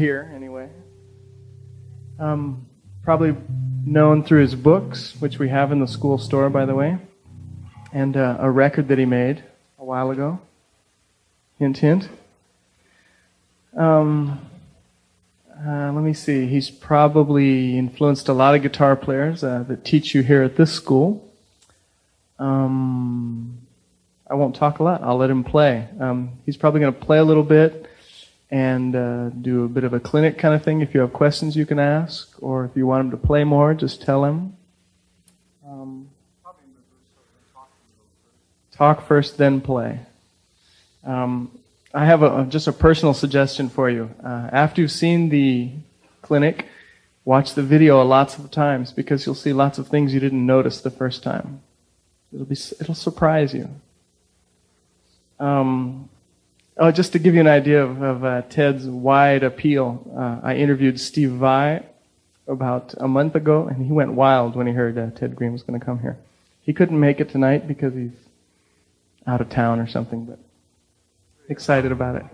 you'll anyway. Um, probably known through his books, which we have in the school store, by the way, and uh, a record that he made a while ago. Hint, hint. Um, uh, let me see. He's probably influenced a lot of guitar players uh, that teach you here at this school. Um, I won't talk a lot. I'll let him play. Um, he's probably going to play a little bit and uh, do a bit of a clinic kind of thing. If you have questions, you can ask, or if you want him to play more, just tell him. Um, talk first, then play. Um, I have a, just a personal suggestion for you. Uh, after you've seen the clinic, watch the video lots of times because you'll see lots of things you didn't notice the first time. It'll be it'll surprise you. Um, oh, just to give you an idea of, of uh, Ted's wide appeal, uh, I interviewed Steve Vai about a month ago, and he went wild when he heard uh, Ted Greene was going to come here. He couldn't make it tonight because he's out of town or something, but excited about it.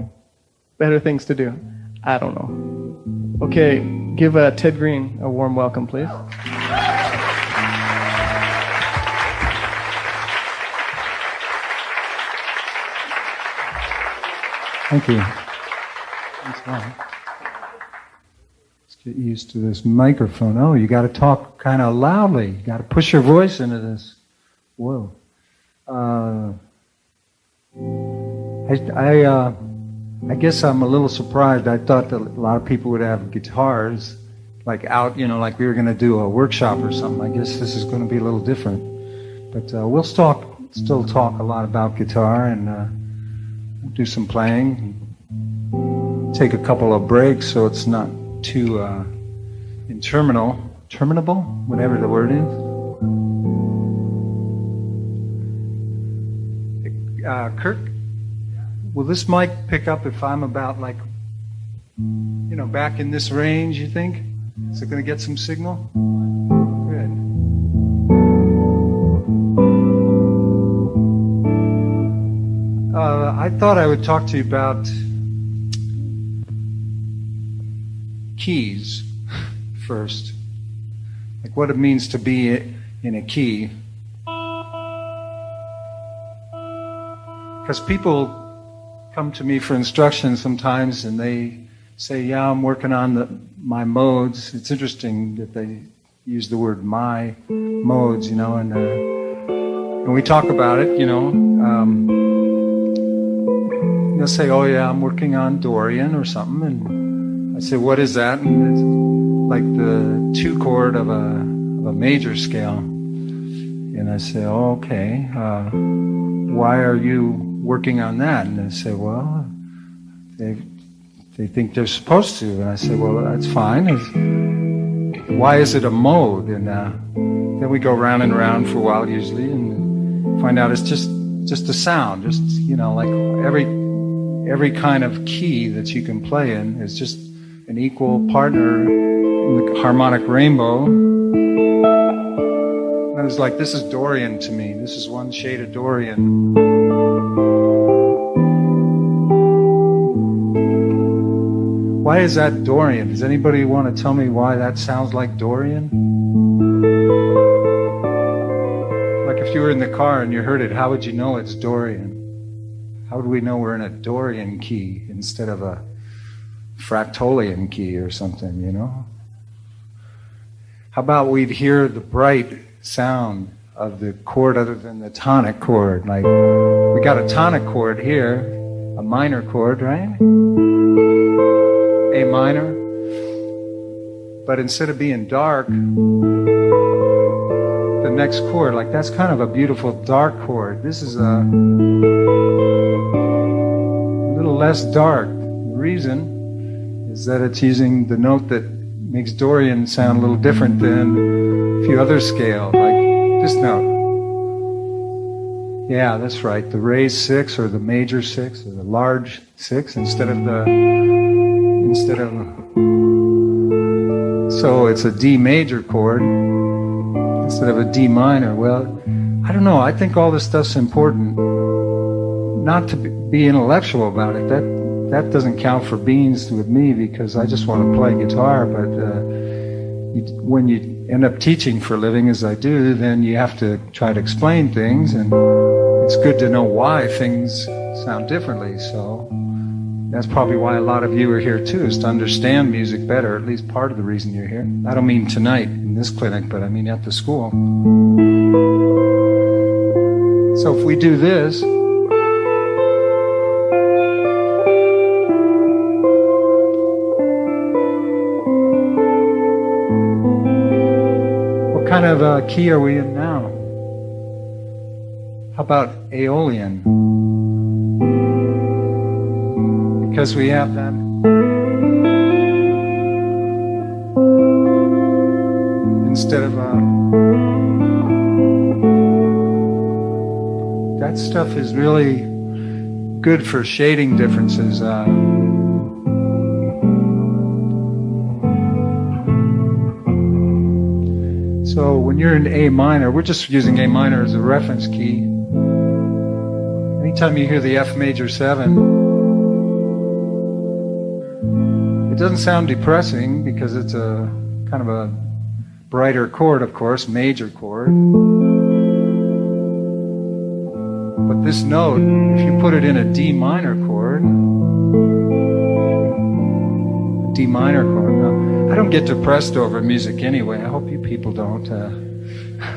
Better things to do. I don't know. Okay, give uh, Ted Greene a warm welcome, please. Thank you. Let's get used to this microphone. Oh, you got to talk kind of loudly. You got to push your voice into this. Whoa. Uh, I, I, uh, I guess I'm a little surprised. I thought that a lot of people would have guitars, like out, you know, like we were going to do a workshop or something. I guess this is going to be a little different. But uh, we'll talk, still talk a lot about guitar and uh, do some playing. Take a couple of breaks so it's not too uh, interminable, terminable, whatever the word is. Uh, Kirk, will this mic pick up if I'm about like, you know, back in this range, you think? Is it going to get some signal? Uh, I thought I would talk to you about keys first. Like what it means to be in a key. Because people come to me for instruction sometimes and they say, Yeah, I'm working on the, my modes. It's interesting that they use the word my modes, you know, and, uh, and we talk about it, you know. Um, they'll say, Oh, yeah, I'm working on Dorian or something. And I say, What is that? And it's like the two chord of a, of a major scale. And I say, oh, Okay, uh, why are you working on that. And they say, well, they, they think they're supposed to. And I say, well, that's fine. It's, why is it a mode? And uh, then we go round and round for a while usually and find out it's just, just a sound. Just, you know, like every, every kind of key that you can play in is just an equal partner in the harmonic rainbow. And I was like, this is Dorian to me. This is one shade of Dorian. Why is that Dorian? Does anybody want to tell me why that sounds like Dorian? Like if you were in the car and you heard it, how would you know it's Dorian? How would we know we're in a Dorian key instead of a fractolian key or something, you know? How about we'd hear the bright sound of the chord other than the tonic chord? Like, we got a tonic chord here, a minor chord, right? A minor. But instead of being dark, next chord, like that's kind of a beautiful dark chord. This is a little less dark. The reason is that it's using the note that makes Dorian sound a little different than a few other scales, like this note. Yeah, that's right. The raised six or the major six or the large six instead of the instead of. So it's a D major chord instead of a D minor. Well, I don't know. I think all this stuff's important. Not to be intellectual about it. That that doesn't count for beans with me because I just want to play guitar. But uh, you, when you end up teaching for a living, as I do, then you have to try to explain things, and it's good to know why things sound differently. So that's probably why a lot of you are here too, is to understand music better. At least part of the reason you're here. I don't mean tonight in this clinic, but I mean at the school. So if we do this. What kind of uh, key are we in now? How about Aeolian? Because we have that. Instead of uh, that stuff is really good for shading differences. Uh, so when you're in A minor, we're just using A minor as a reference key. Anytime you hear the F major 7, it doesn't sound depressing because it's a kind of a brighter chord, of course, major chord. But this note, if you put it in a D minor chord, a D minor chord, now, I don't get depressed over music anyway. I hope you people don't. Uh,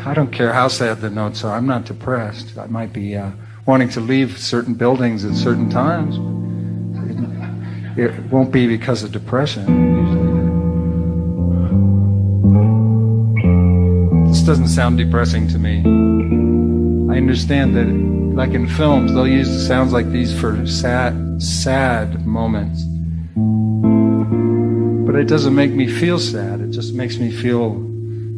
I don't care how sad the notes are. I'm not depressed. I might be uh, wanting to leave certain buildings at certain times. It, won't be because of depression. This doesn't sound depressing to me. I understand that, like in films, they'll use sounds like these for sad, sad moments. But it doesn't make me feel sad. It just makes me feel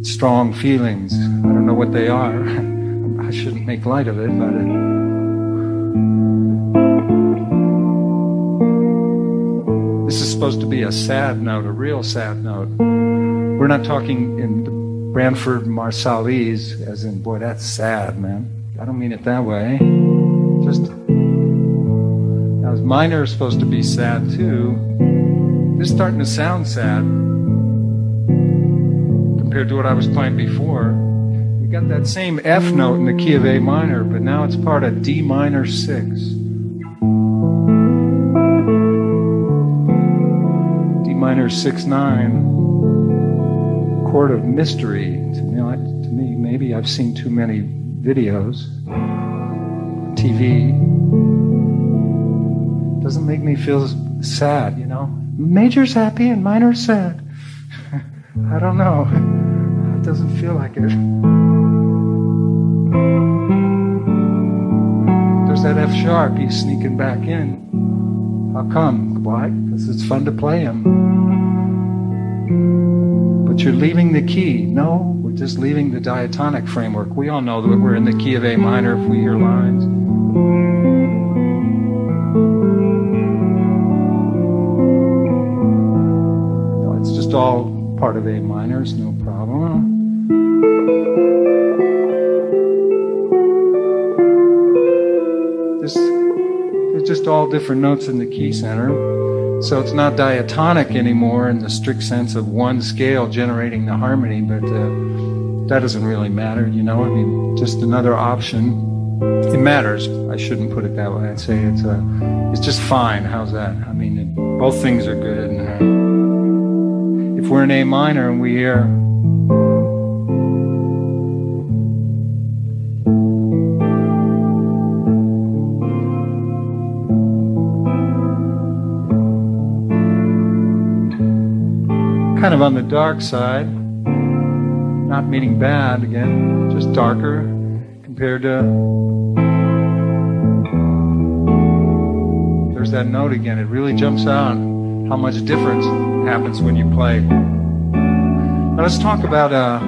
strong feelings. I don't know what they are. I shouldn't make light of it, but. It, supposed to be a sad note, a real sad note. We're not talking in Branford Marsalis, as in, boy, that's sad, man. I don't mean it that way. Just, now, minor is supposed to be sad too. This is starting to sound sad compared to what I was playing before. We got that same F note in the key of A minor, but now it's part of D minor 6. Minor six nine. Chord of mystery. To me, to me, maybe I've seen too many videos, TV. Doesn't make me feel sad, you know. Major's happy and minor's sad. I don't know. It doesn't feel like it. There's that F sharp. He's sneaking back in. How come? Why? Because it's fun to play him. You're leaving the key. No, we're just leaving the diatonic framework. We all know that we're in the key of A minor if we hear lines. No, it's just all part of A minor, it's no problem. This, it's just all different notes in the key center. So it's not diatonic anymore in the strict sense of one scale generating the harmony, but uh, that doesn't really matter, you know. I mean, just another option. It matters. I shouldn't put it that way. I'd say it's uh, it's just fine. How's that? I mean, it, both things are good. And, uh, if we're in A minor and we hear kind of on the dark side, not meaning bad again, just darker compared to. There's that note again. It really jumps out how much difference happens when you play. Now let's talk about uh,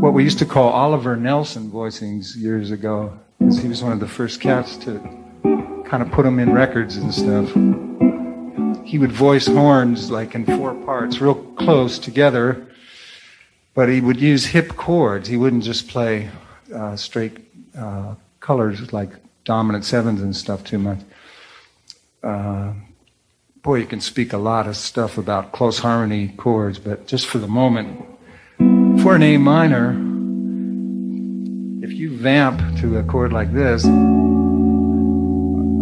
what we used to call Oliver Nelson voicings years ago, because he was one of the first cats to kind of put them in records and stuff he would voice horns like in four parts, real close together, but he would use hip chords. He wouldn't just play uh, straight uh, colors like dominant sevens and stuff too much. Uh, boy, you can speak a lot of stuff about close harmony chords, but just for the moment, for an A minor, if you vamp to a chord like this,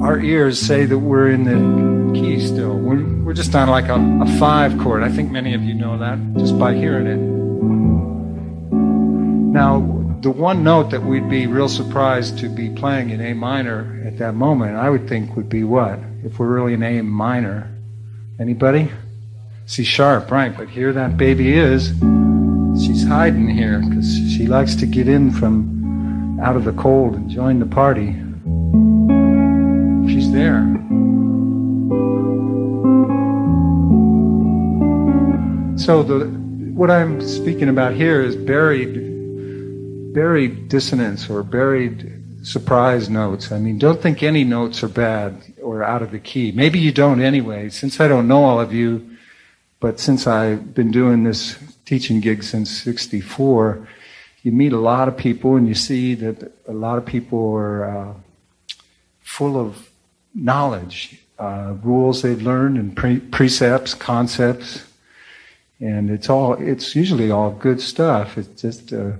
our ears say that we're in the key still. We're, we're just on like a, a five chord. I think many of you know that just by hearing it. Now, the one note that we'd be real surprised to be playing in A minor at that moment, I would think would be what? If we're really in A minor. Anybody? C sharp, right. But here that baby is. She's hiding here because she likes to get in from out of the cold and join the party She's there. So the what I'm speaking about here is buried buried dissonance or buried surprise notes. I mean, don't think any notes are bad or out of the key. Maybe you don't anyway. Since I don't know all of you, but since I've been doing this teaching gig since 64, you meet a lot of people and you see that a lot of people are uh, full of knowledge, uh, rules they've learned, and pre- precepts, concepts, and it's all. It's usually all good stuff. It's just uh,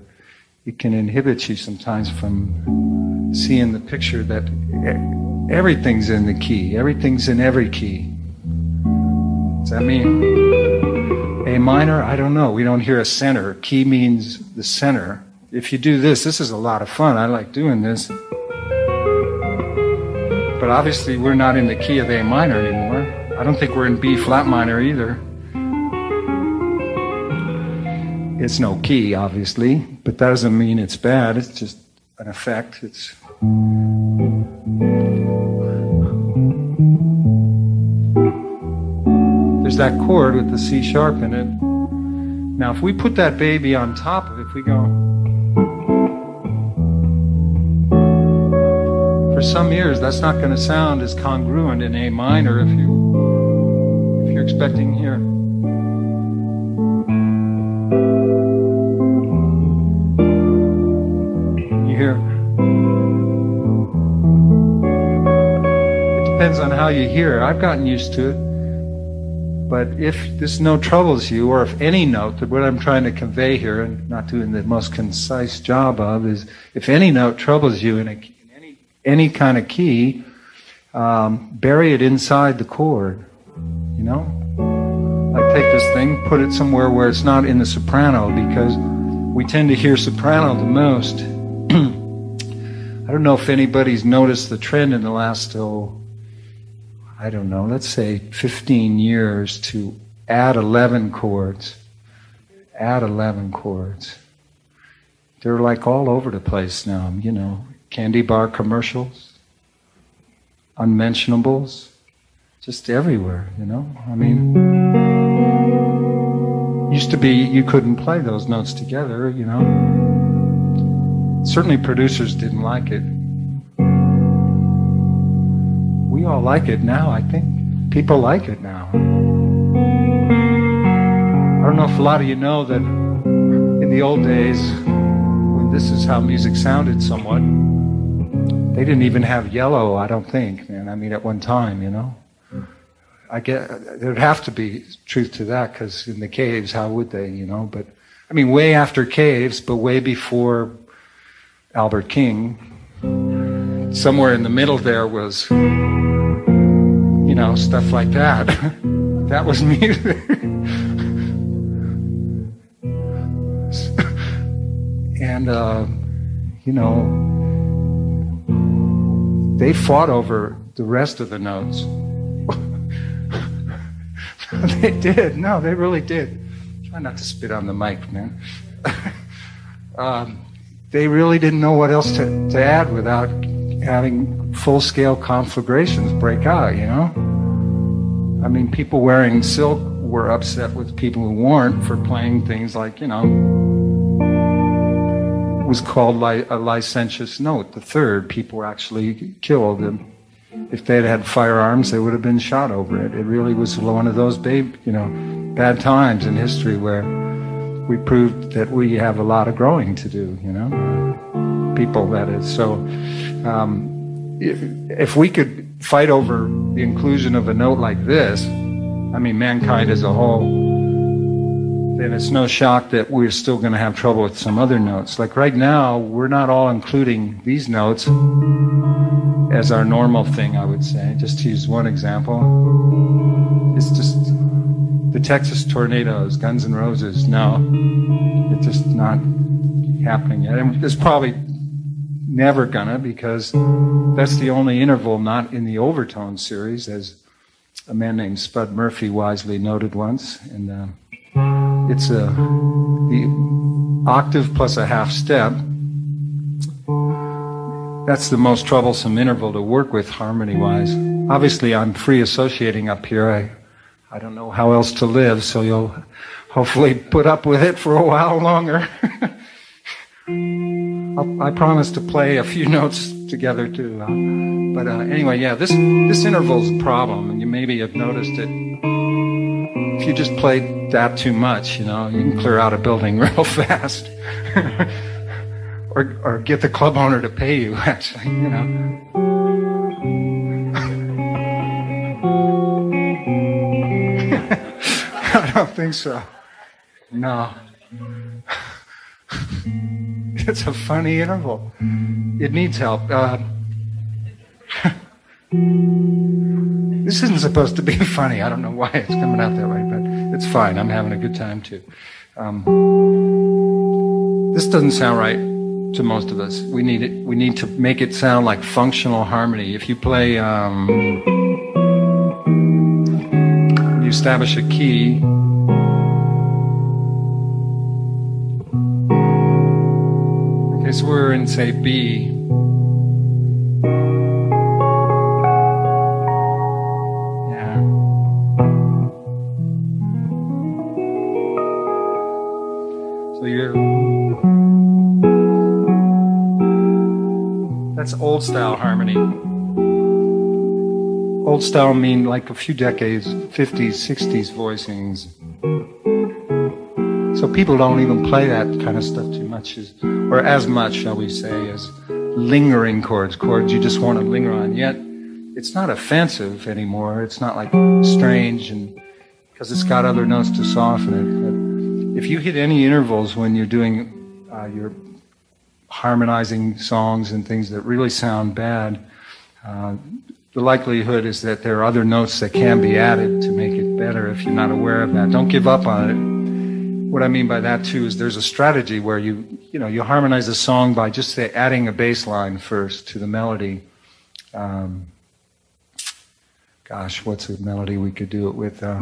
it can inhibit you sometimes from seeing the picture that everything's in the key. Everything's in every key. Does that mean A minor? I don't know. We don't hear a center. Key means the center. If you do this, this is a lot of fun. I like doing this but obviously we're not in the key of A minor anymore. I don't think we're in B flat minor either. It's no key, obviously, but that doesn't mean it's bad. It's just an effect. It's. There's that chord with the C sharp in it. Now, if we put that baby on top of it, if we go. For some years, that's not going to sound as congruent in A minor if you if you're expecting here. You hear. I've gotten used to it. But if this note troubles you, or if any note, that what I'm trying to convey here, and not doing the most concise job of, is if any note troubles you in a any kind of key, um, bury it inside the chord. You know? I take this thing, put it somewhere where it's not in the soprano because we tend to hear soprano the most. I don't know if anybody's noticed the trend in the last, oh, I don't know, let's say 15 years to add 11 chords. Add 11 chords. They're like all over the place now, you know candy bar commercials, unmentionables, just everywhere, you know? I mean, used to be you couldn't play those notes together, you know? Certainly producers didn't like it. All like it now, I think. People like it now. I don't know if a lot of you know that in the old days, when this is how music sounded somewhat, they didn't even have yellow, I don't think, man. I mean, at one time, you know. I get there'd have to be truth to that because in the caves, how would they, you know? But I mean, way after caves, but way before Albert King. Somewhere in the middle there was, you know, stuff like that. that was music. and uh, you know they fought over the rest of the notes. they did. No, they really did. Try not to spit on the mic, man. um, they really didn't know what else to, to add without having full scale conflagrations break out, you know? I mean, people wearing silk were upset with people who weren't for playing things like, you know, was called li- a licentious note. The third, people were actually killed. And if they had had firearms, they would have been shot over it. It really was one of those babe, you know, bad times in history where we proved that we have a lot of growing to do. You know, people that is. So, um, if, if we could fight over the inclusion of a note like this, I mean, mankind as a whole, then it's no shock that we're still going to have trouble with some other notes. Like right now, we're not all including these notes as our normal thing, I would say. Just to use one example, it's just the Texas Tornados, Guns N' Roses. No, it's just not happening yet. And it's probably never gonna because that's the only interval not in the overtone series, as a man named Spud Murphy wisely noted once. And uh, it's a the octave plus a half step. That's the most troublesome interval to work with harmony wise. Obviously, I'm free associating up here. I, I don't know how else to live, so you'll hopefully put up with it for a while longer. i promise to play a few notes together too. Uh, but uh, anyway, yeah, this this interval's a problem, and you maybe have noticed it. If you just play that too much, you know, you can clear out a building real fast, or or get the club owner to pay you. Actually, you know. I don't think so. No. It's a funny interval. It needs help. Uh, this isn't supposed to be funny. I don't know why it's coming out that way, but it's fine. I'm having a good time too. Um, this doesn't sound right to most of us. We need it. We need to make it sound like functional harmony. If you play, um, you establish a key So we're in, say, B. Yeah. So you're. That's old style harmony. Old style mean like a few decades, 50s, 60s voicings. So people don't even play that kind of stuff too much, as, or as much, shall we say, as lingering chords, chords you just want to linger on. Yet it's not offensive anymore. It's not like strange, and because it's got other notes to soften it. But if you hit any intervals when you're doing uh, your harmonizing songs and things that really sound bad, uh, the likelihood is that there are other notes that can be added to make it better if you're not aware of that. Don't give up on it what I mean by that too is there's a strategy where you you know you harmonize a song by just say, adding a bass line first to the melody. Um, gosh, what's a melody we could do it with? Uh,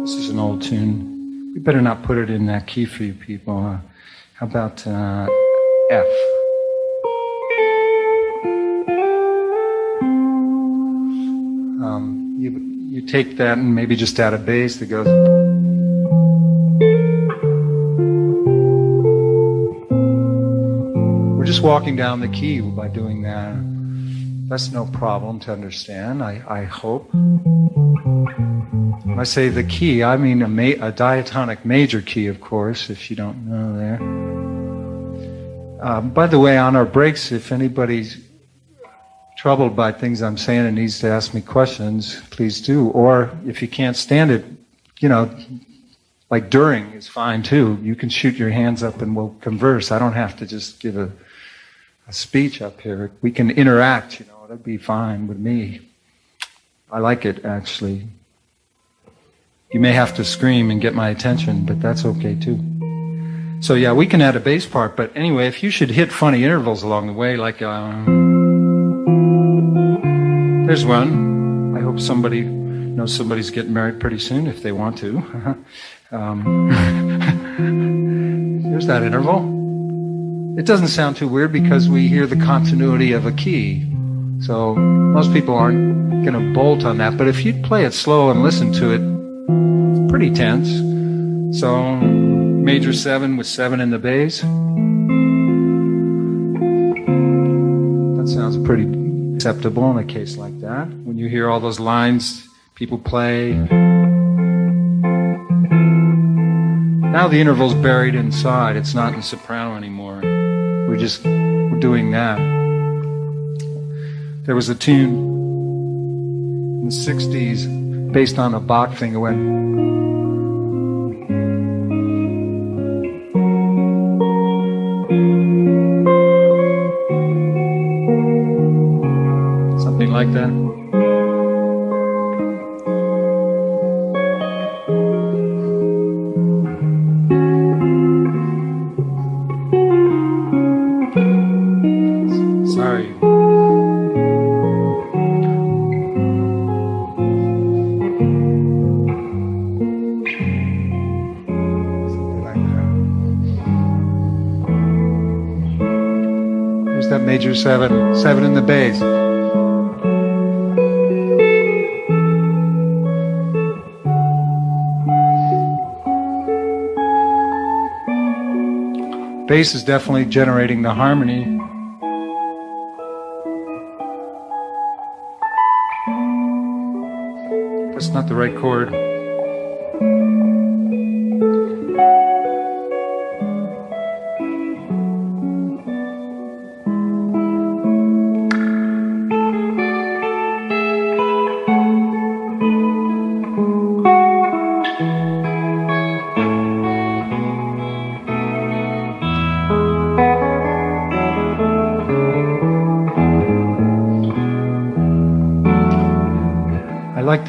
this is an old tune. We better not put it in that key for you people. Uh, how about uh, F? Take that and maybe just add a bass that goes. We're just walking down the key by doing that. That's no problem to understand, I, I hope. When I say the key, I mean a, ma- a diatonic major key, of course, if you don't know there. Uh, by the way, on our breaks, if anybody's troubled by things I'm saying and needs to ask me questions, please do. Or if you can't stand it, you know, like during is fine too. You can shoot your hands up and we'll converse. I don't have to just give a, a speech up here. We can interact, you know, that'd be fine with me. I like it actually. You may have to scream and get my attention, but that's okay too. So yeah, we can add a bass part, but anyway, if you should hit funny intervals along the way, like, um, there's one. I hope somebody knows somebody's getting married pretty soon if they want to. um, here's that interval. It doesn't sound too weird because we hear the continuity of a key. So most people aren't going to bolt on that. But if you play it slow and listen to it, it's pretty tense. So major seven with seven in the bass. That sounds pretty acceptable in a case like that. When you hear all those lines people play. Now the interval's buried inside. It's not in soprano anymore. We're just we're doing that. There was a tune in the 60s based on a Bach thing. It went. Like that. Sorry. Something like that. Here's that major seven, seven in the bass. Bass is definitely generating the harmony. That's not the right chord.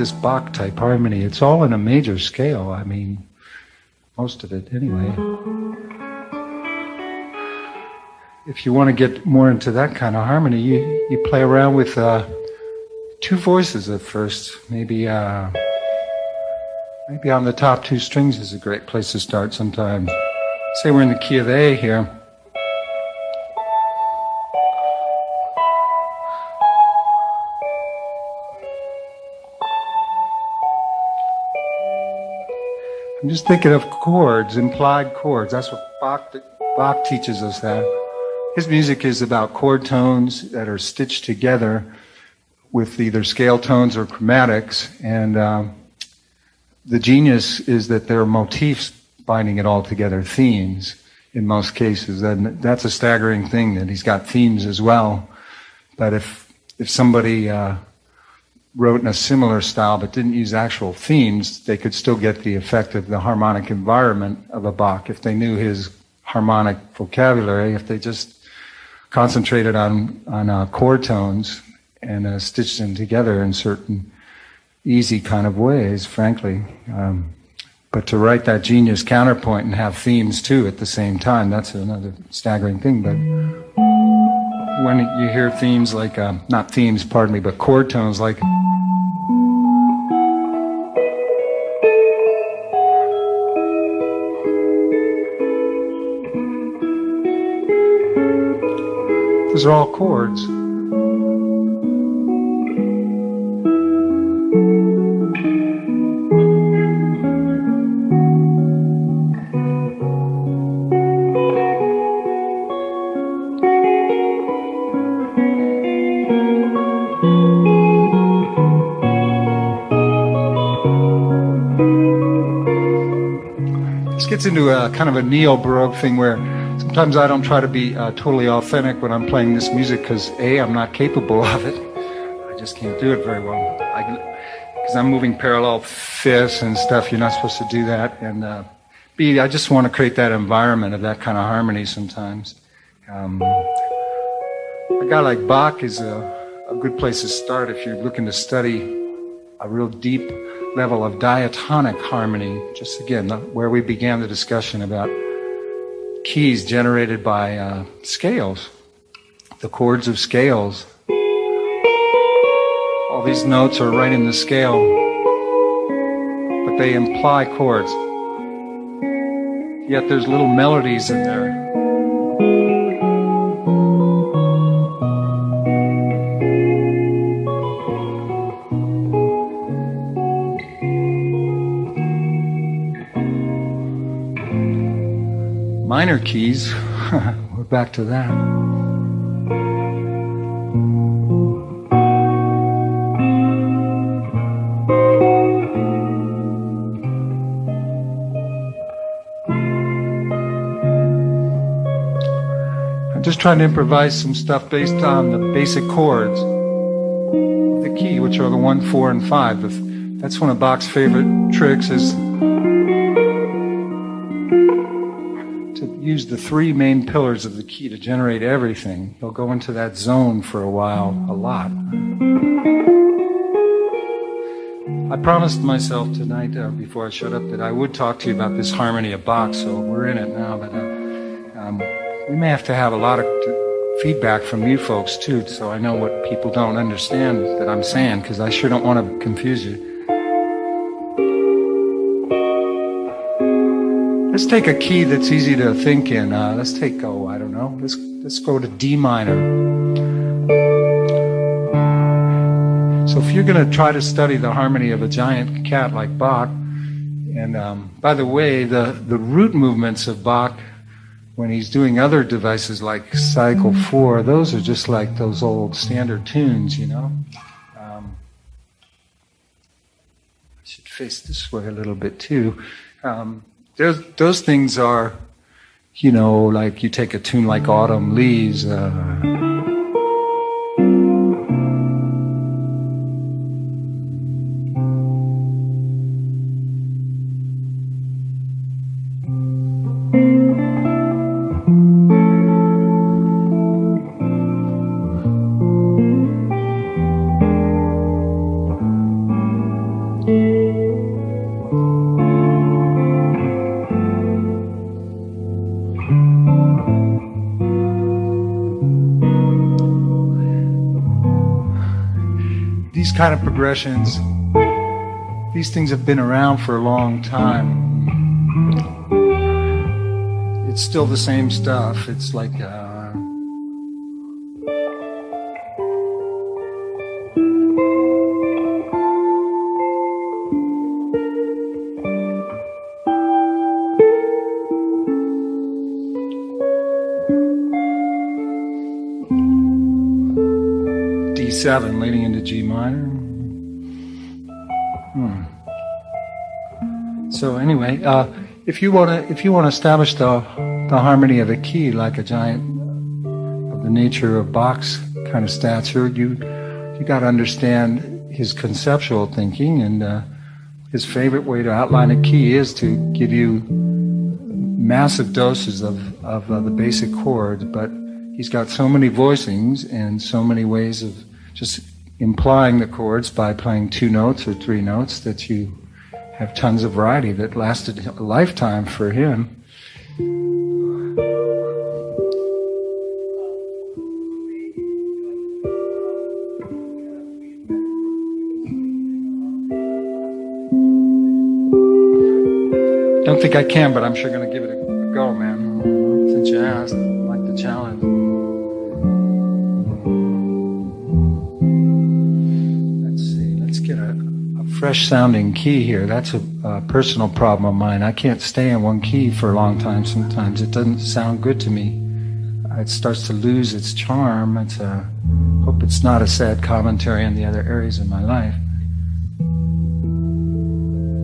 This Bach type harmony. It's all in a major scale. I mean, most of it anyway. If you want to get more into that kind of harmony, you, you play around with uh, two voices at first. Maybe uh, maybe on the top two strings is a great place to start sometimes. Say we're in the key of A here. Just thinking of chords, implied chords. That's what Bach, Bach teaches us that. His music is about chord tones that are stitched together with either scale tones or chromatics. And um, the genius is that there are motifs binding it all together, themes in most cases. And that's a staggering thing that he's got themes as well. But if, if somebody uh, wrote in a similar style but didn't use actual themes, they could still get the effect of the harmonic environment of a Bach if they knew his harmonic vocabulary, if they just concentrated on, on uh, chord tones and uh, stitched them together in certain easy kind of ways, frankly. Um, but to write that genius counterpoint and have themes too at the same time, that's another staggering thing. But when you hear themes like, uh, not themes, pardon me, but chord tones like. Those are all chords. Gets into a kind of a neo baroque thing where sometimes I don't try to be uh, totally authentic when I'm playing this music because a I'm not capable of it. I just can't do it very well. Because I'm moving parallel fifths and stuff. You're not supposed to do that. And uh, b I just want to create that environment of that kind of harmony sometimes. Um, a guy like Bach is a, a good place to start if you're looking to study a real deep level of diatonic harmony. Just again, where we began the discussion about keys generated by uh, scales, the chords of scales. All these notes are right in the scale, but they imply chords. Yet there's little melodies in there. Minor keys, we're back to that. I'm just trying to improvise some stuff based on the basic chords the key, which are the one, four, and five. That's one of Bach's favorite tricks is three main pillars of the key to generate everything. He'll go into that zone for a while, a lot. I promised myself tonight, uh, before I shut up, that I would talk to you about this harmony of Bach, so we're in it now. But uh, um, we may have to have a lot of feedback from you folks too, so I know what people don't understand that I'm saying, because I sure don't want to confuse you. Let's take a key that's easy to think in. Uh, let's take, oh, I don't know. Let's let's go to D minor. So if you're going to try to study the harmony of a giant cat like Bach, and um, by the way, the, the root movements of Bach, when he's doing other devices like Cycle 4, those are just like those old standard tunes, you know? Um, I should face this way a little bit too. Um, those, those things are, you know, like you take a tune like Autumn Leaves. Uh, progressions, these things have been around for a long time. It's still the same stuff. It's like. Uh, seven leading into G minor. Anyway, uh, if you want to if you want to establish the the harmony of a key like a giant of the nature of Bach's kind of stature, you you got to understand his conceptual thinking and uh, his favorite way to outline a key is to give you massive doses of of uh, the basic chords, but he's got so many voicings and so many ways of just implying the chords by playing two notes or three notes that you have tons of variety that lasted a lifetime for him. Don't think I can, but I'm sure going to give it a go, man. Since you asked, I like the challenge. Fresh sounding key here. That's a, a, personal problem of mine. I can't stay in one key for a long time sometimes. It doesn't sound good to me. It starts to lose its charm. It's a, hope it's not a sad commentary on the other areas of my life.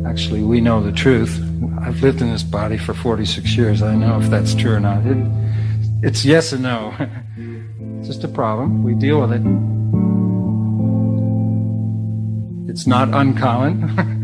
Actually, we know the truth. I've lived in this body for 46 years. I know if that's true or not. It, it's yes and no. it's just a problem. We deal with it. It's not uncommon.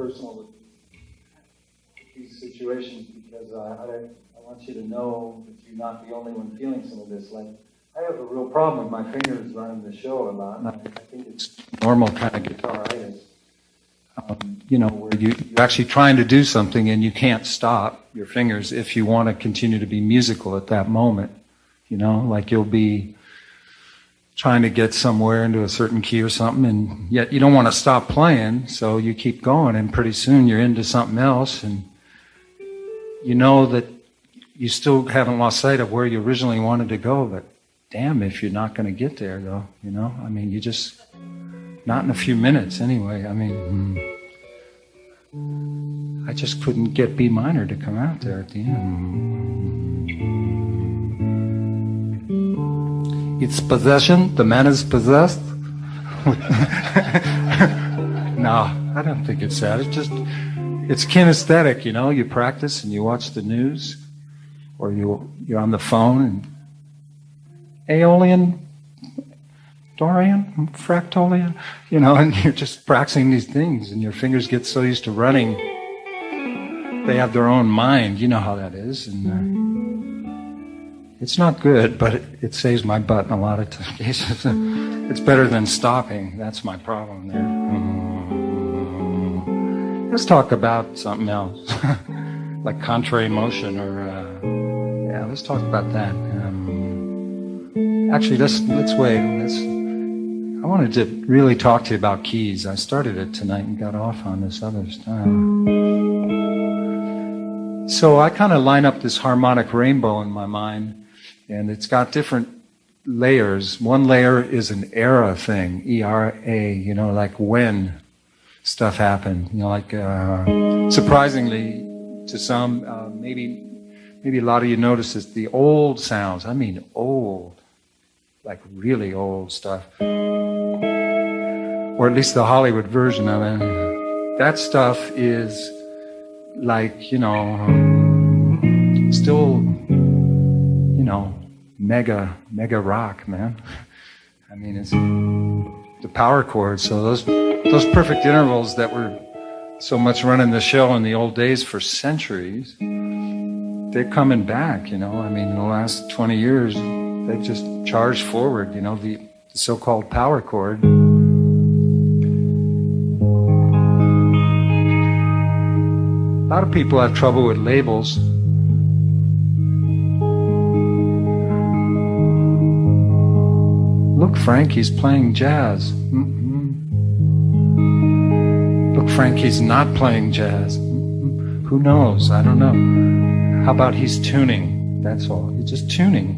personal with these situations because I, I, I want you to know that you're not the only one feeling some of this. Like, I have a real problem with my fingers running the show a lot, and I, I think it's normal kind of guitaritis. Um, you know, where you, you're actually trying to do something and you can't stop your fingers if you want to continue to be musical at that moment. You know, like you'll be trying to get somewhere into a certain key or something, and yet you don't want to stop playing, so you keep going, and pretty soon you're into something else, and you know that you still haven't lost sight of where you originally wanted to go, but damn if you're not going to get there, though, you know? I mean, you just, not in a few minutes anyway. I mean, hmm. I just couldn't get B minor to come out there at the end. It's possession. The man is possessed. no, I don't think it's that. It's just, it's kinesthetic, you know. You practice and you watch the news, or you you're on the phone and Aeolian, Dorian, Fractolian, you know, and you're just practicing these things, and your fingers get so used to running. They have their own mind. You know how that is, and. Uh, it's not good, but it, it saves my butt in a lot of cases. it's better than stopping. That's my problem there. Mm. Let's talk about something else, like contrary motion, or uh, yeah, let's talk about that. Um, actually, let's let's wait. Let's. I wanted to really talk to you about keys. I started it tonight and got off on this other stuff. So I kind of line up this harmonic rainbow in my mind and it's got different layers. One layer is an era thing, E R A, you know, like when stuff happened. You know, like uh, surprisingly to some, uh, maybe maybe a lot of you notice this, the old sounds. I mean, old, like really old stuff, or at least the Hollywood version of it. That stuff is like you know, still, you know mega, mega rock, man. I mean, it's the power chords. So those, those perfect intervals that were so much running the show in the old days for centuries, they're coming back, you know. I mean, in the last 20 years, they've just charged forward, you know, the, the so-called power chord. A lot of people have trouble with labels. Look, Frank, he's playing jazz. Mm-mm. Look, Frank, he's not playing jazz. Mm-mm. Who knows? I don't know. How about he's tuning? That's all. He's just tuning.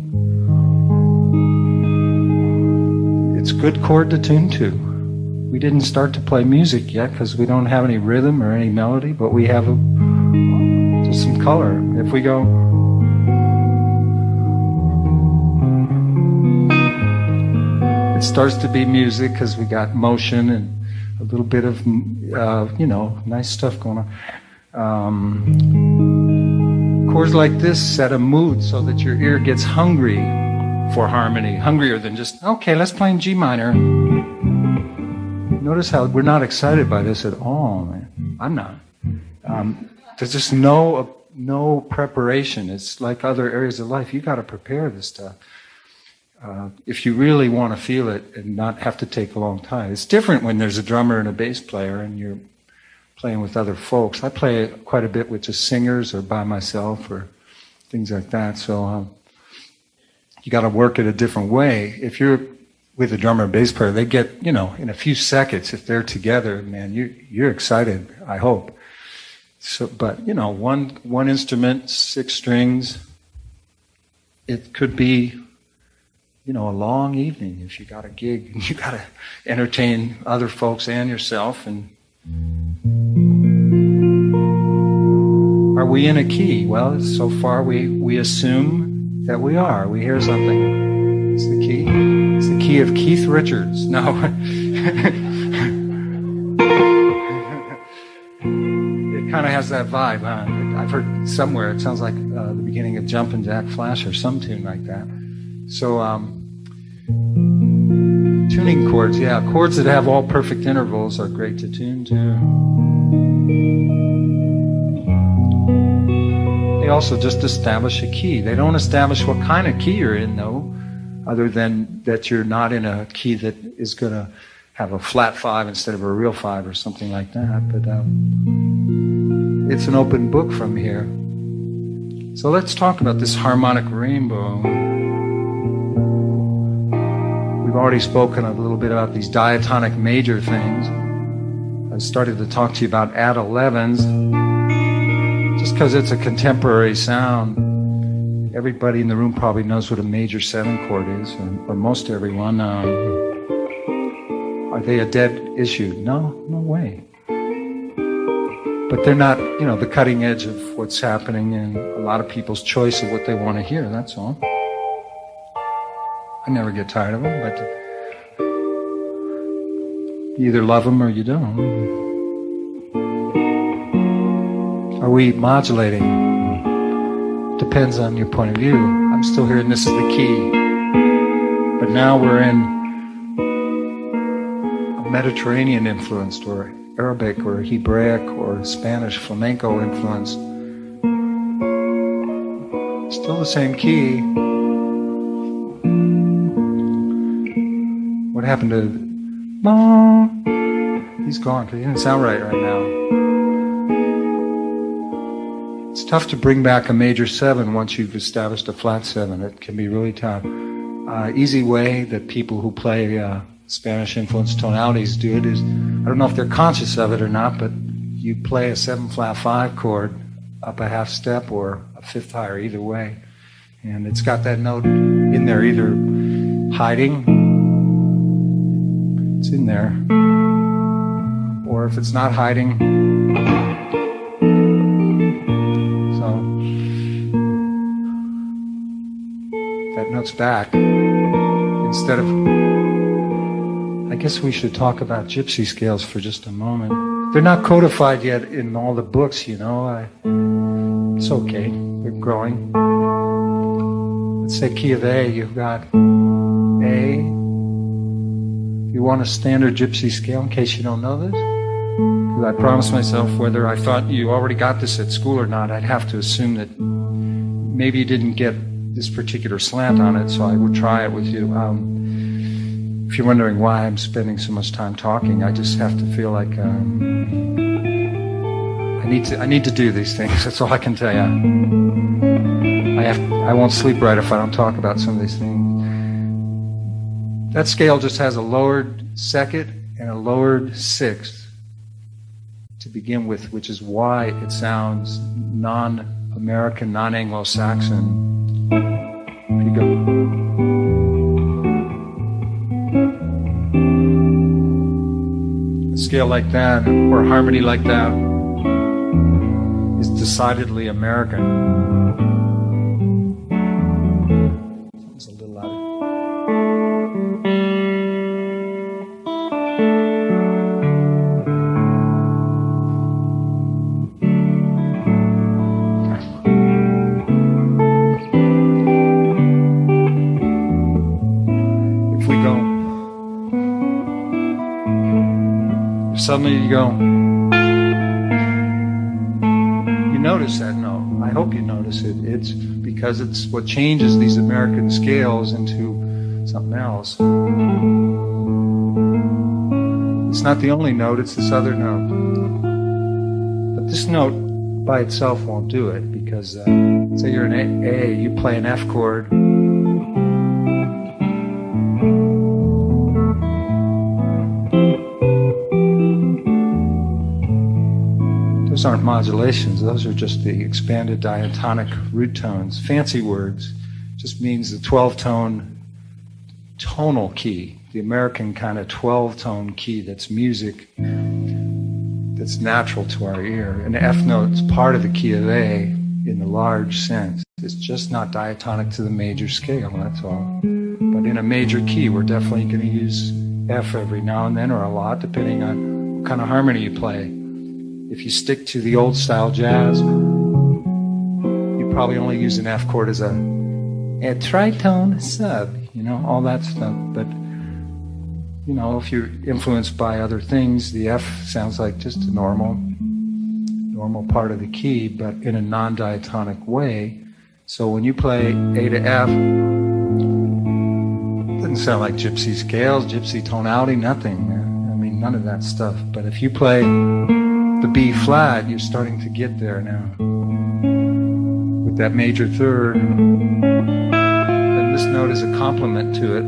It's good chord to tune to. We didn't start to play music yet because we don't have any rhythm or any melody, but we have a, just some color. If we go. It starts to be music because we got motion and a little bit of, uh, you know, nice stuff going on. Um, chords like this set a mood so that your ear gets hungry for harmony, hungrier than just, okay, let's play in G minor. Notice how we're not excited by this at all, man. I'm not. Um, there's just no no preparation. It's like other areas of life. You got to prepare this stuff. Uh, if you really want to feel it and not have to take a long time. It's different when there's a drummer and a bass player and you're playing with other folks. I play quite a bit with just singers or by myself or things like that. So um, you got to work it a different way. If you're with a drummer and bass player, they get, you know, in a few seconds, if they're together, man, you, you're excited, I hope. So, but, you know, one, one instrument, six strings, it could be you know, a long evening if you got a gig and you got to entertain other folks and yourself. And are we in a key? Well, so far we, we assume that we are. We hear something. It's the key. It's the key of Keith Richards. No. it kind of has that vibe, huh? I've heard somewhere it sounds like uh, the beginning of Jumpin' Jack Flash or some tune like that. So, um, tuning chords, yeah, chords that have all perfect intervals are great to tune to. They also just establish a key. They don't establish what kind of key you're in, though, other than that you're not in a key that is going to have a flat five instead of a real five or something like that. But um, it's an open book from here. So let's talk about this harmonic rainbow. We've already spoken a little bit about these diatonic major things. I started to talk to you about add 11s just because it's a contemporary sound. Everybody in the room probably knows what a major seven chord is, or, or most everyone. Um, are they a dead issue? No, no way. But they're not, you know, the cutting edge of what's happening and a lot of people's choice of what they want to hear, that's all. I never get tired of them, but you either love them or you don't. Are we modulating? Depends on your point of view. I'm still hearing this is the key. But now we're in a Mediterranean influenced or Arabic or Hebraic or Spanish flamenco influenced Still the same key, What happened to He's gone because he didn't sound right right now. It's tough to bring back a major seven once you've established a flat seven. It can be really tough. Uh, easy way that people who play uh, Spanish influenced tonalities do it is I don't know if they're conscious of it or not, but you play a seven flat five chord up a half step or a fifth higher, either way. And it's got that note in there either hiding it's in there. Or if it's not hiding, so that note's back. Instead of, I guess we should talk about gypsy scales for just a moment. They're not codified yet in all the books, you know. I, it's okay. They're growing. Let's say key of A, you've got A, you want a standard gypsy scale in case you don't know this? Because I promised myself whether I thought you already got this at school or not, I'd have to assume that maybe you didn't get this particular slant on it, so I would try it with you. Um, if you're wondering why I'm spending so much time talking, I just have to feel like um, I need to. I need to do these things. That's all I can tell you. I have. I won't sleep right if I don't talk about some of these things. That scale just has a lowered second and a lowered sixth to begin with, which is why it sounds non American, non Anglo Saxon. A scale like that or harmony like that is decidedly American. Suddenly you go, you notice that note. I hope you notice it. It's because it's what changes these American scales into something else. It's not the only note, it's this other note. But this note by itself won't do it because, uh, say you're an A, you play an F chord. Those aren't modulations, those are just the expanded diatonic root tones. Fancy words just means the 12 tone tonal key, the American kind of 12 tone key that's music that's natural to our ear. An F note's part of the key of A in the large sense. It's just not diatonic to the major scale, that's all. But in a major key, we're definitely going to use F every now and then or a lot, depending on what kind of harmony you play. If you stick to the old style jazz, you probably only use an F chord as a, a tritone sub, you know, all that stuff. But, you know, if you're influenced by other things, the F sounds like just a normal, normal part of the key, but in a non diatonic way. So when you play A to F, doesn't sound like gypsy scales, gypsy tonality, nothing. I mean, none of that stuff. But if you play the B flat, you're starting to get there now. With that major third, then this note is a complement to it.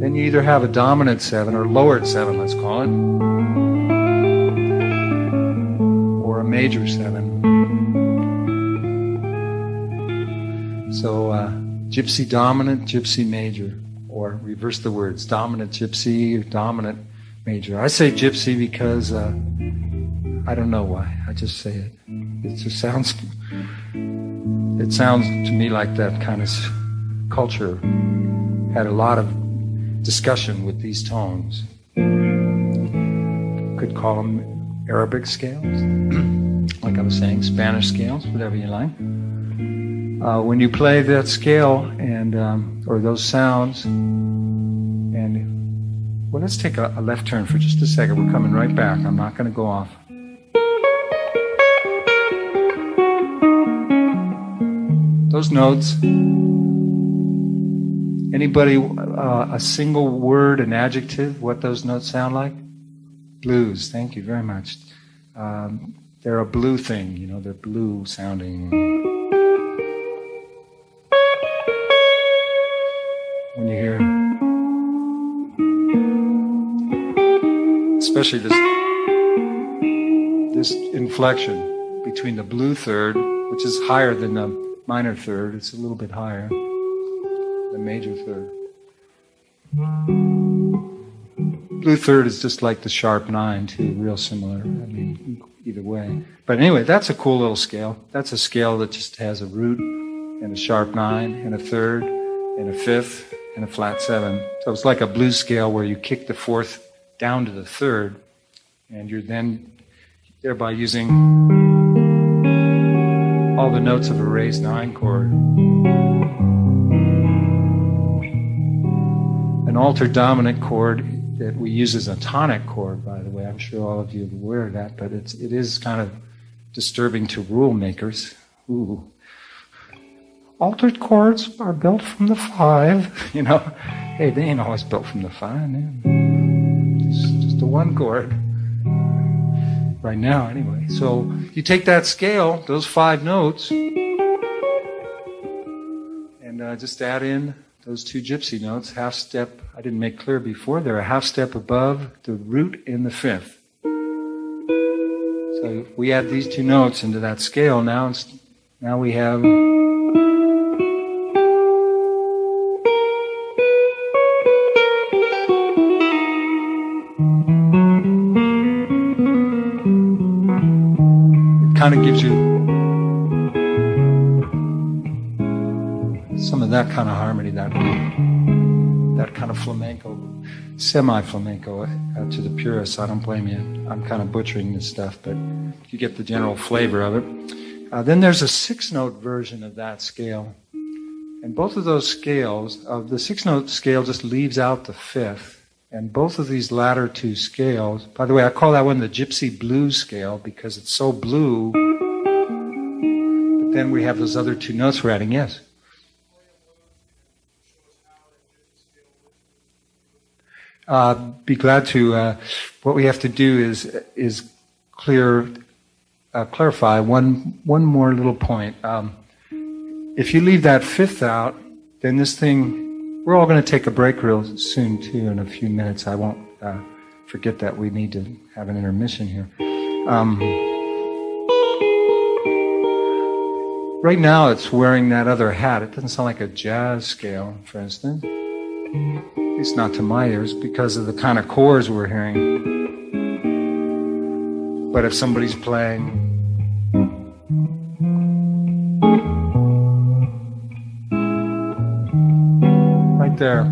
Then you either have a dominant seven or lowered seven, let's call it, or a major seven. So, uh, gypsy dominant, gypsy major, or reverse the words, dominant gypsy, dominant major. I say gypsy because uh, I don't know why. I just say it. It just sounds. It sounds to me like that kind of culture had a lot of discussion with these tones. Could call them Arabic scales, like I was saying, Spanish scales, whatever you like. Uh, when you play that scale and um, or those sounds, and well, let's take a, a left turn for just a second. We're coming right back. I'm not going to go off. Those notes. Anybody, uh, a single word, an adjective, what those notes sound like? Blues. Thank you very much. Um, they're a blue thing, you know, they're blue sounding. When you hear, especially this, this inflection between the blue third, which is higher than the minor third, it's a little bit higher than major third. Blue third is just like the sharp nine, too, real similar. I mean, either way. But anyway, that's a cool little scale. That's a scale that just has a root and a sharp nine and a third and a fifth and a flat seven. So it's like a blues scale where you kick the fourth down to the third, and you're then thereby using all the notes of a raised nine chord. An altered dominant chord that we use as a tonic chord, by the way. I'm sure all of you are aware of that, but it's, it is kind of disturbing to rule makers. Ooh. Altered chords are built from the five, you know. Hey, they ain't always built from the five, man. It's just a one chord right now, anyway. So you take that scale, those five notes, and uh, just add in those two gypsy notes, half step. I didn't make clear before, they're a half step above the root in the fifth. So we add these two notes into that scale. Now, now we have. Kind of gives you some of that kind of harmony, that that kind of flamenco, semi flamenco uh, to the purists. I don't blame you. I'm kind of butchering this stuff, but you get the general flavor of it. Uh, then there's a six note version of that scale. And both of those scales, uh, the six note scale just leaves out the fifth. And both of these latter two scales, by the way, I call that one the Gypsy Blues scale because it's so blue. But then we have those other two notes we're adding. Yes? Uh, be glad to. Uh, what we have to do is is clear uh, clarify one one more little point. Um, if you leave that fifth out, then this thing. We're all going to take a break real soon too. In a few minutes, I won't uh, forget that we need to have an intermission here. Um, right now, it's wearing that other hat. It doesn't sound like a jazz scale, for instance At least not to my ears, because of the kind of chords we're hearing. But if somebody's playing there,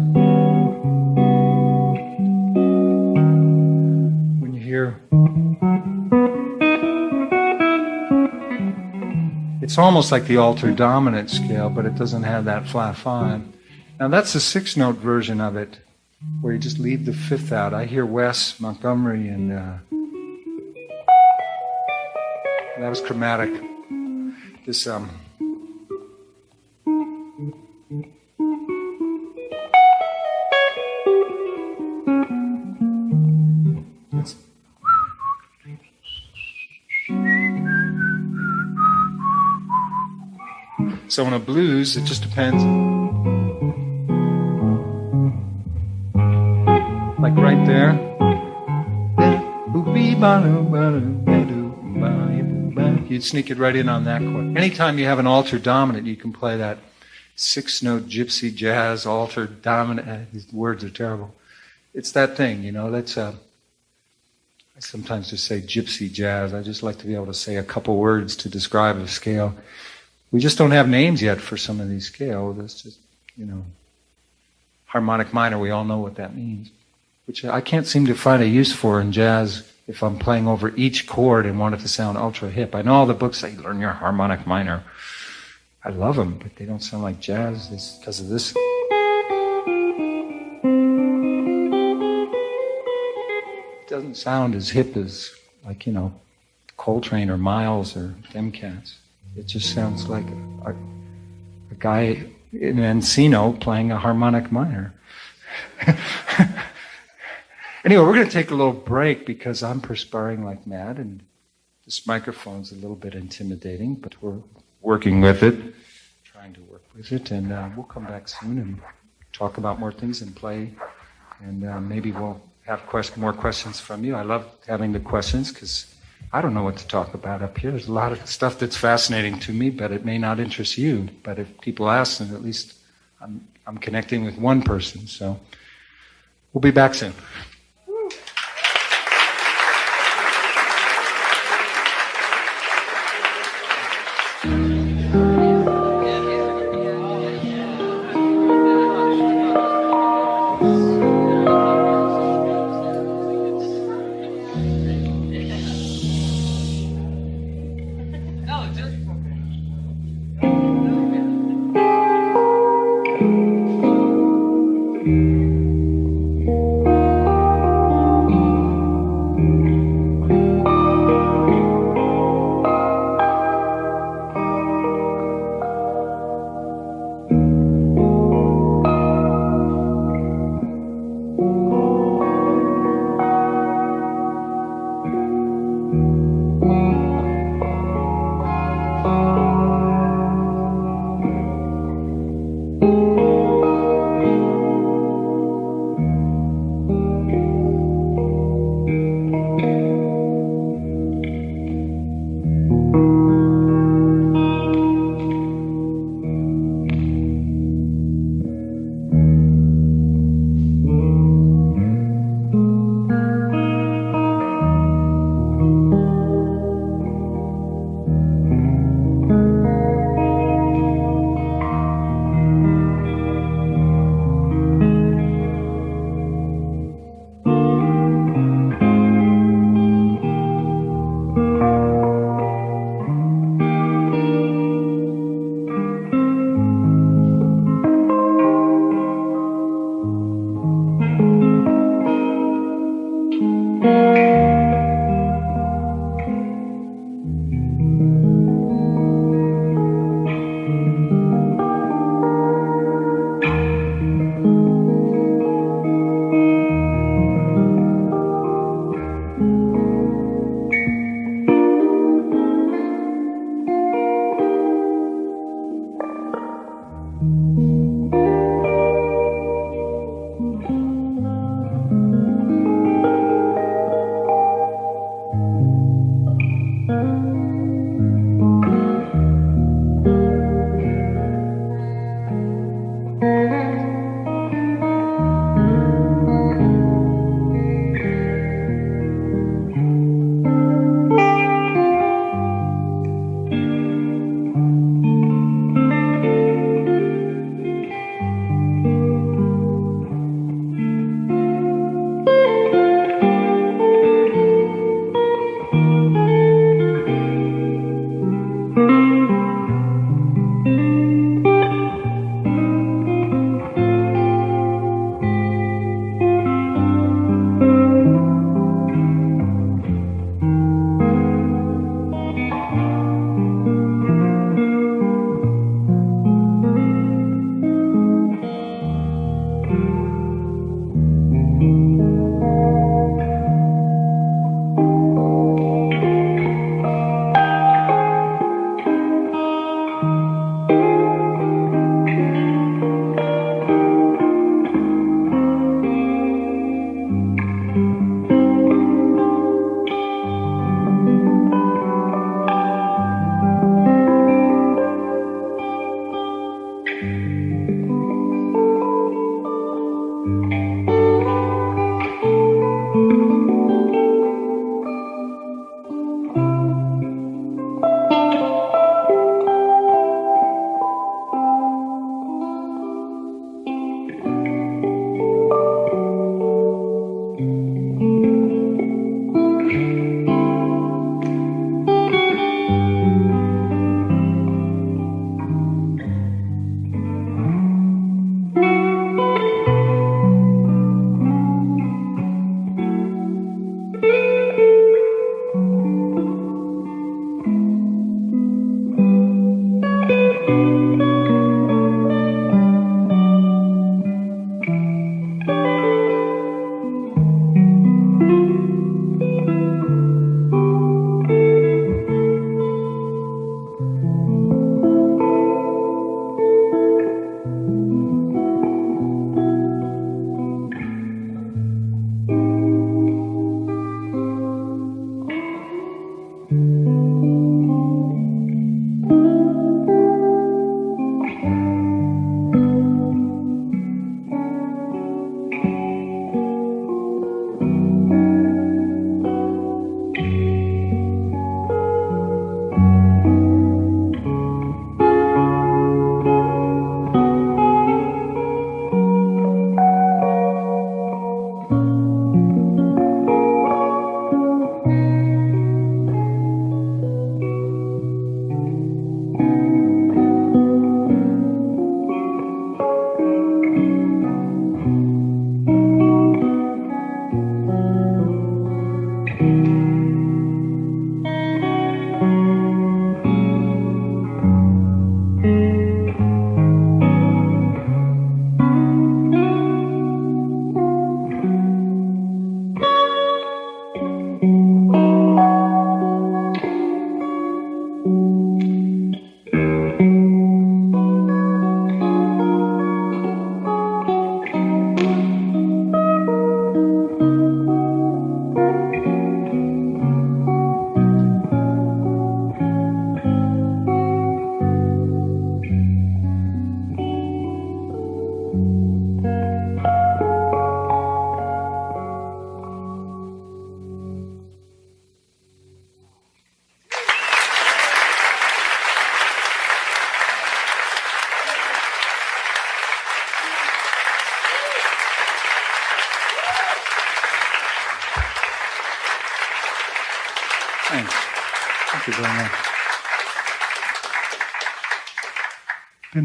when you hear it's almost like the altered dominant scale, but it doesn't have that flat five. Now that's the six note version of it, where you just leave the fifth out. I hear Wes Montgomery and uh, that was chromatic. This um. So in a blues, it just depends. like right there. You'd sneak it right in on that chord. Anytime you have an altered dominant, you can play that six note gypsy jazz altered dominant. Uh, these words are terrible. It's that thing, you know, that's, uh, I sometimes just say gypsy jazz. I just like to be able to say a couple words to describe a scale. We just don't have names yet for some of these scales. That's just, you know, harmonic minor, we all know what that means which I can't seem to find a use for in jazz if I'm playing over each chord and want it to sound ultra hip. I know all the books say learn your harmonic minor. I love them, but they don't sound like jazz because of this. It doesn't sound as hip as, like, you know, Coltrane or Miles or them cats. It just sounds like a, a, guy in Encino playing a harmonic minor. Anyway, we're going to take a little break because I'm perspiring like mad and this microphone's a little bit intimidating, but we're working with it, trying to work with it, and uh, we'll come back soon and talk about more things and play, and uh, maybe we'll have quest- more questions from you. I love having the questions because I don't know what to talk about up here. There's a lot of stuff that's fascinating to me, but it may not interest you. But if people ask, then at least I'm, I'm connecting with one person. So we'll be back soon.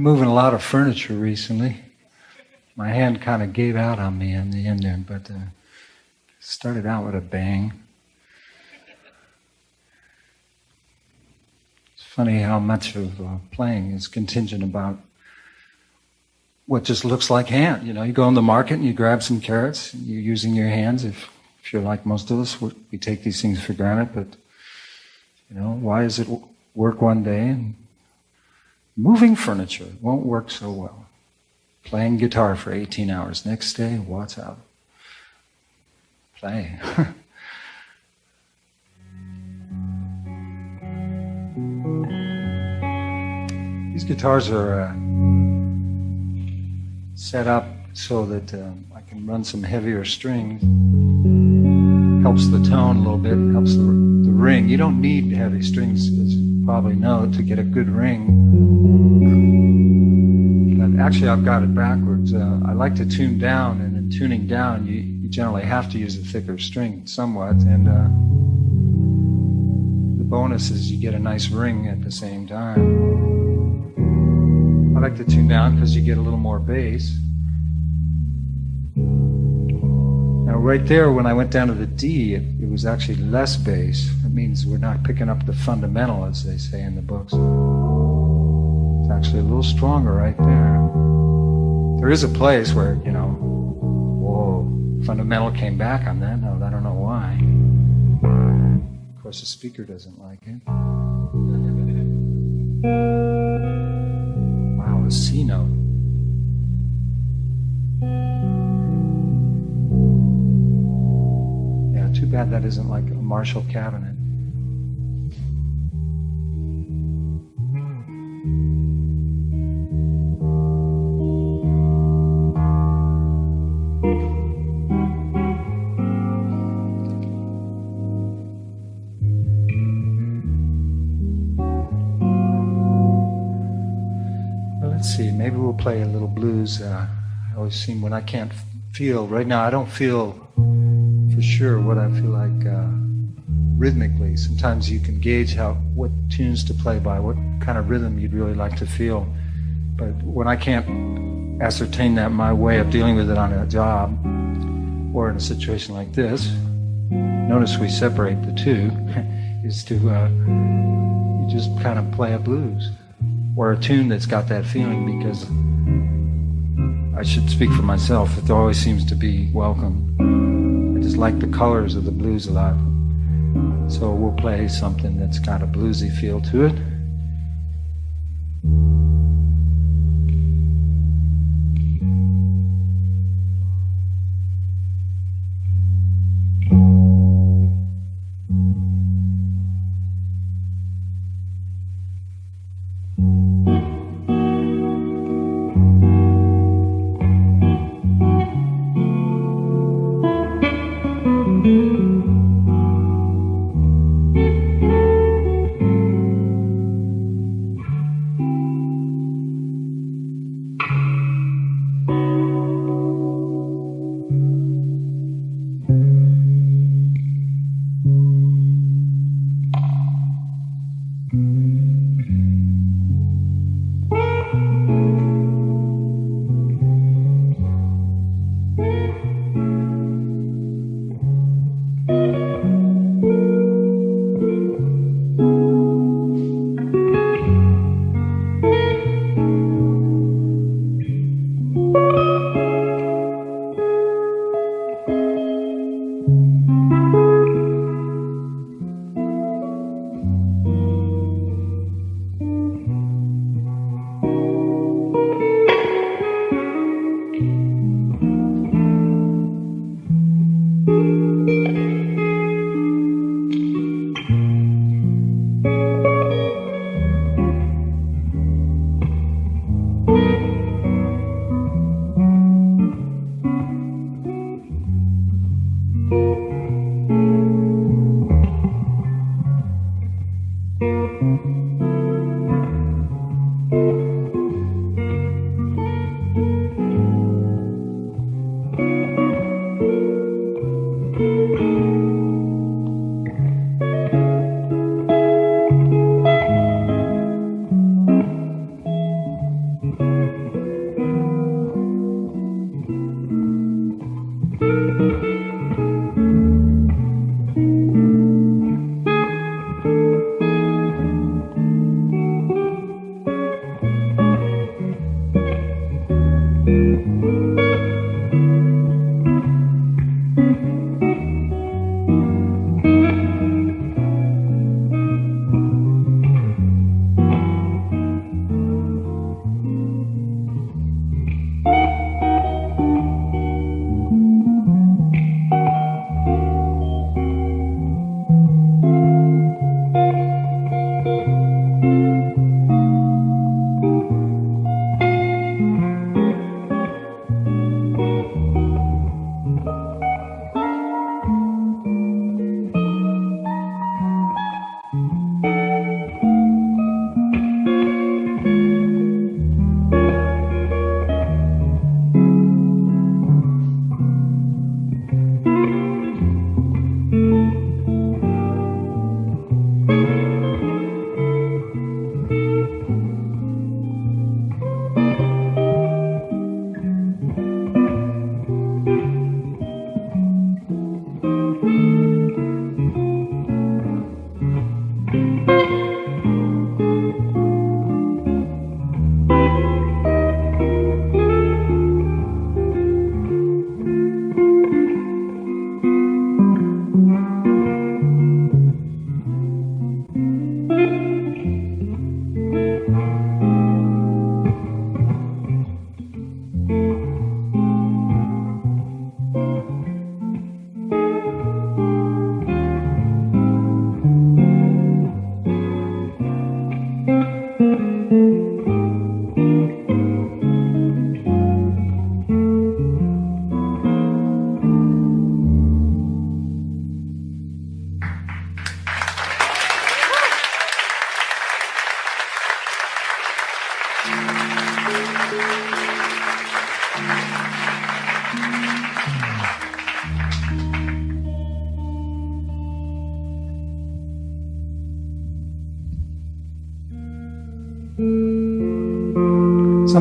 Been moving a lot of furniture recently. My hand kind of gave out on me in the end there, but uh, started out with a bang. It's funny how much of uh, playing is contingent about what just looks like hand. You know, you go in the market and you grab some carrots. You're using your hands. If if you're like most of us, we take these things for granted. But you know, why does it work one day and Moving furniture won't work so well. Playing guitar for 18 hours. Next day, what's up? Play. These guitars are uh, set up so that uh, I can run some heavier strings. Helps the tone a little bit, helps the, the ring. You don't need heavy strings probably know, to get a good ring. But actually, I've got it backwards. Uh, I like to tune down, and in tuning down, you, you generally have to use a thicker string somewhat. And uh, the bonus is you get a nice ring at the same time. I like to tune down because you get a little more bass. Now, right there, when I went down to the D, it, it was actually less bass. Means we're not picking up the fundamental, as they say in the books. It's actually a little stronger right there. There is a place where, you know, whoa, fundamental came back on that note. I don't know why. Of course, the speaker doesn't like it. Wow, a C note. Yeah, too bad that isn't like a Marshall cabinet. Maybe we'll play a little blues. Uh, I always seem when I can't feel right now. I don't feel for sure what I feel like uh, rhythmically. Sometimes you can gauge how what tunes to play by, what kind of rhythm you'd really like to feel. But when I can't ascertain that, my way of dealing with it on a job or in a situation like this, notice we separate the two, is to uh, you just kind of play a blues or a tune that's got that feeling because I should speak for myself. It always seems to be welcome. I just like the colors of the blues a lot. So we'll play something that's got a bluesy feel to it.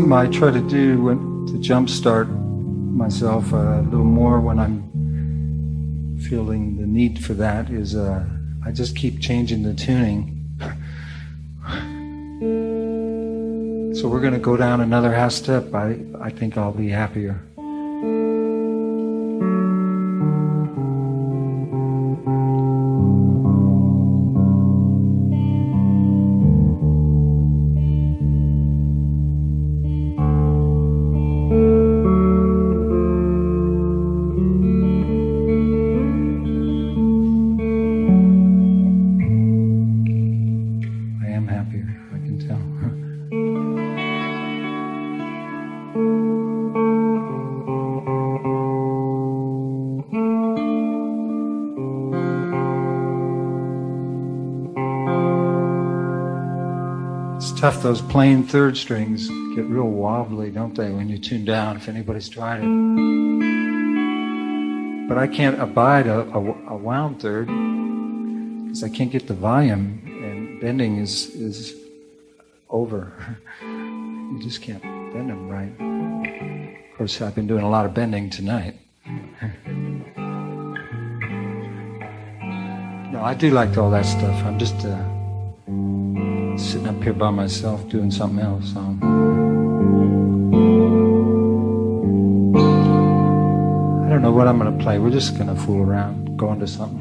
Something I try to do when, to jumpstart myself a little more when I'm feeling the need for that is uh, I just keep changing the tuning. so we're going to go down another half step. I, I think I'll be happier. Those plain third strings get real wobbly, don't they, when you tune down, if anybody's tried it. But I can't abide a, a, a wound third because I can't get the volume, and bending is, is over. you just can't bend them right. Of course, I've been doing a lot of bending tonight. no, I do like all that stuff. I'm just. Uh, up here by myself doing something else. So. I don't know what I'm going to play. We're just going to fool around, go into something.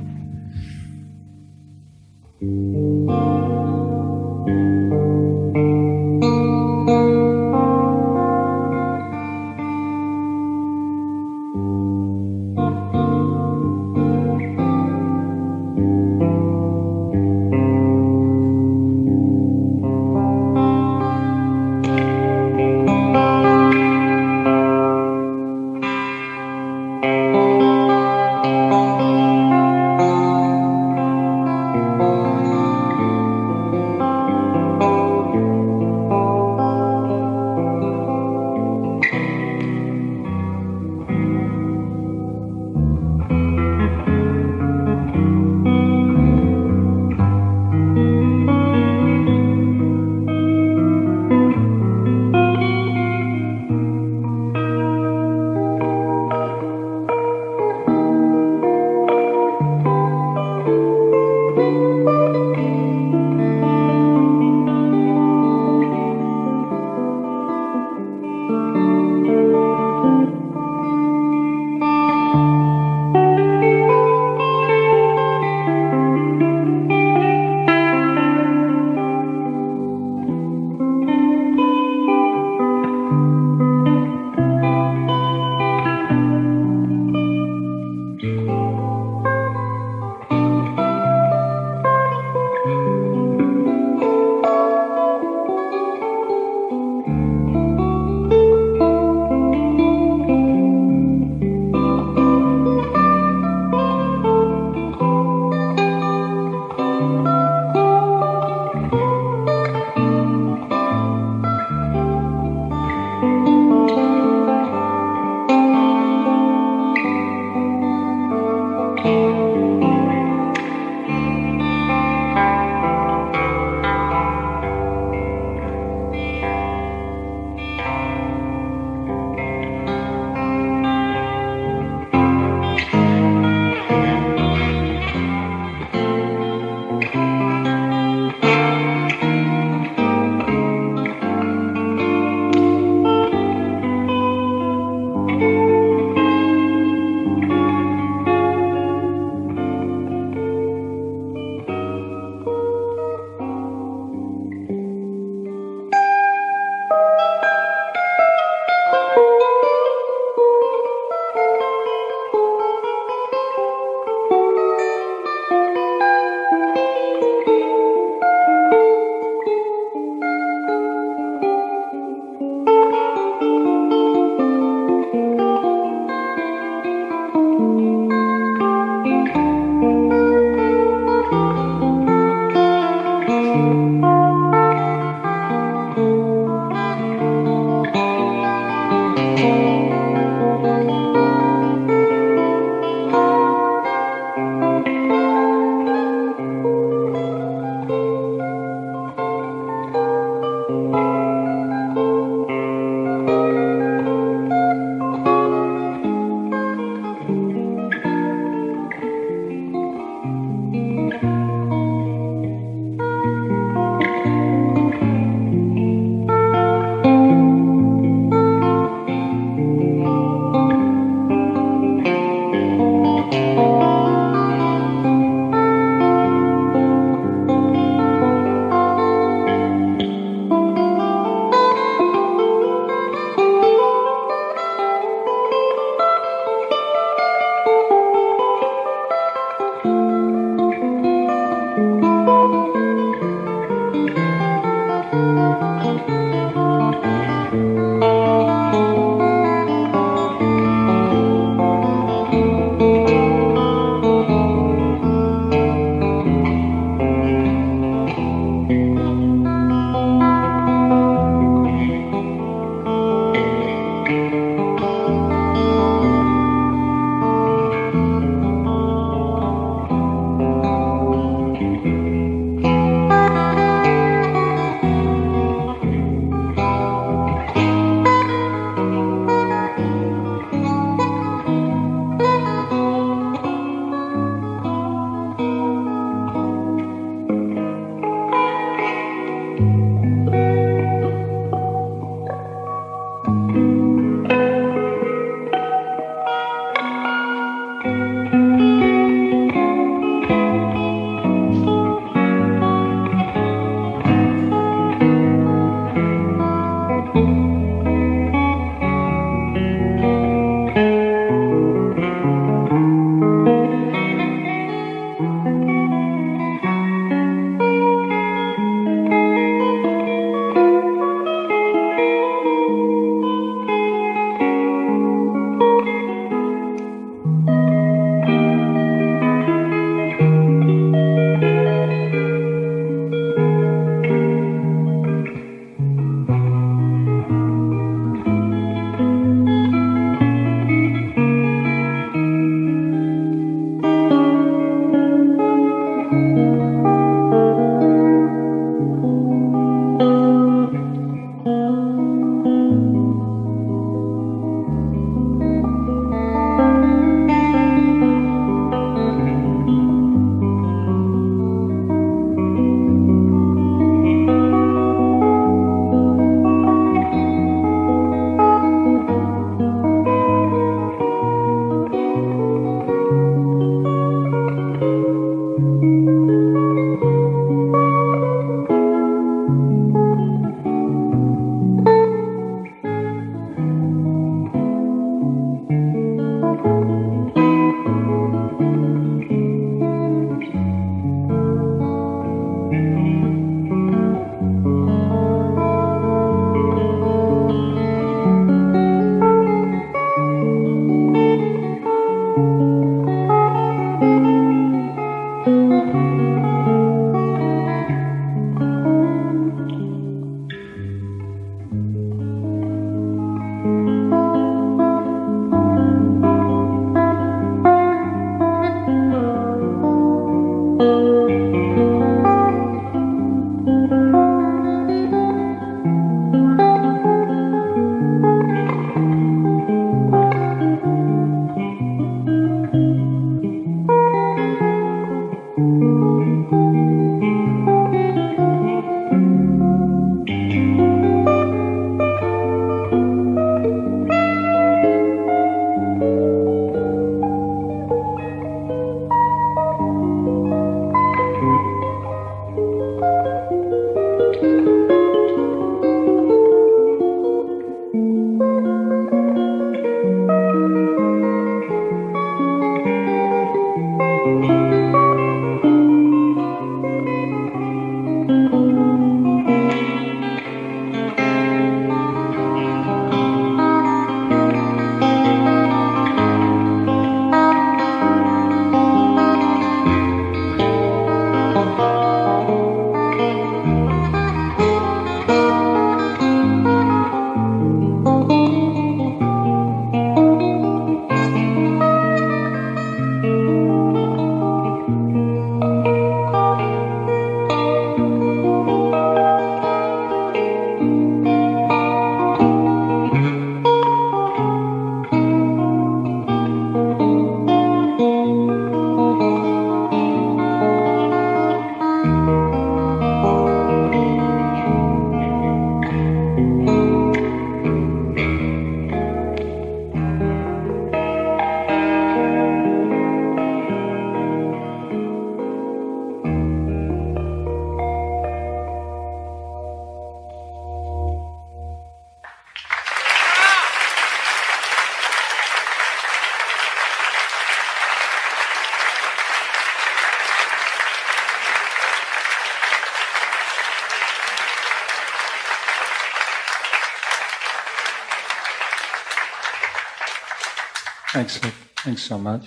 Thanks, so much.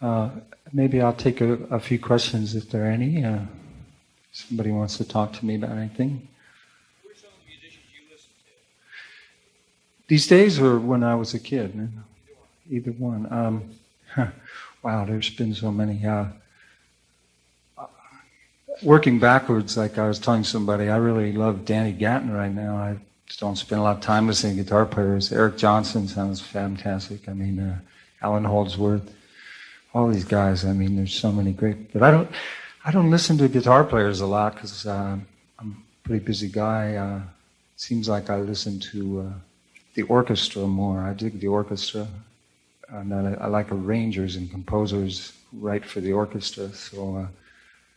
Uh, maybe I'll take a, a, few questions if there are any. Uh, somebody wants to talk to me about anything. These days, or when I was a kid? Either one. Um, wow, there's been so many. Uh, working backwards, like I was telling somebody, I really love Danny Gatton right now. I don't spend a lot of time listening to guitar players. Eric Johnson sounds fantastic. I mean, uh, Allan Holdsworth, all these guys. I mean, there's so many great. But I don't, I don't listen to guitar players a lot because uh, I'm a pretty busy guy. Uh, seems like I listen to uh, the orchestra more. I dig the orchestra, and I, I, like arrangers and composers write for the orchestra. So uh, it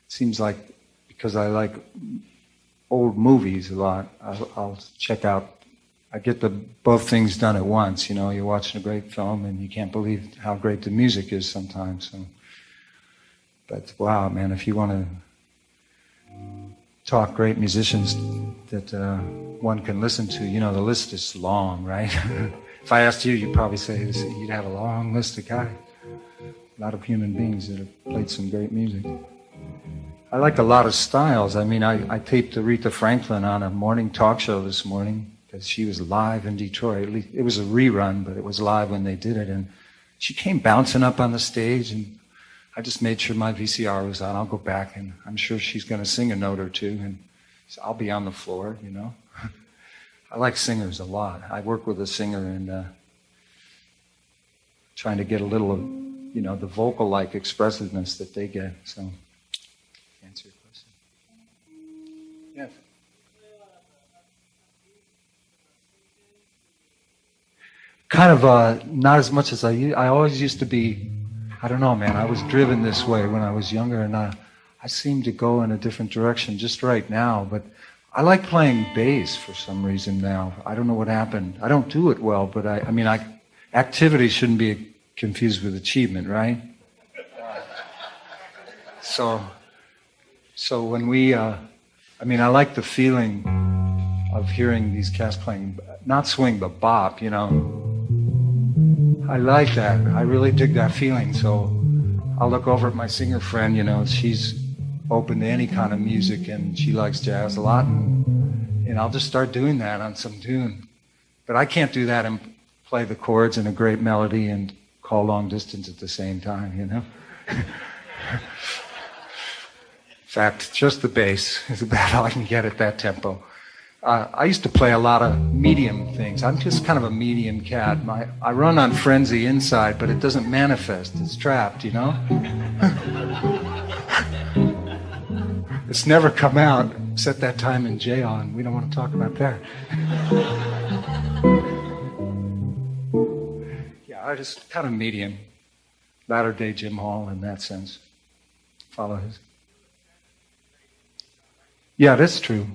seems like because I like old movies a lot. I'll, I'll, check out. I get the both things done at once. You know, you're watching a great film and you can't believe how great the music is sometimes. So, but wow, man, if you want to talk great musicians that uh, one can listen to, you know, the list is long, right? if I asked you, you'd probably say you'd have a long list of guys, a lot of human beings that have played some great music. I like a lot of styles. I mean, I, I taped Aretha Franklin on a morning talk show this morning because she was live in Detroit. It was a rerun, but it was live when they did it. And she came bouncing up on the stage, and I just made sure my VCR was on. I'll go back, and I'm sure she's going to sing a note or two, and so I'll be on the floor, you know. I like singers a lot. I work with a singer and uh, trying to get a little of, you know, the vocal-like expressiveness that they get. So. Kind of uh, not as much as I. I always used to be. I don't know, man. I was driven this way when I was younger, and I, I seem to go in a different direction just right now. But I like playing bass for some reason now. I don't know what happened. I don't do it well, but I. I mean, I activity shouldn't be confused with achievement, right? So So when we, uh, I mean, I like the feeling of hearing these cats playing, not swing, but bop, you know. I like that. I really dig that feeling. So I'll look over at my singer friend, you know, she's open to any kind of music and she likes jazz a lot. And, and I'll just start doing that on some tune. But I can't do that and play the chords and a great melody and call long distance at the same time, you know? In fact, just the bass is about all I can get at that tempo. Uh, I used to play a lot of medium things. I'm just kind of a medium cat. My, I run on frenzy inside, but it doesn't manifest. It's trapped, you know? it's never come out. Set that time in jail, and we don't want to talk about that. yeah, I just kind of medium. Latter day Jim Hall in that sense. Follow his. Yeah, that's true.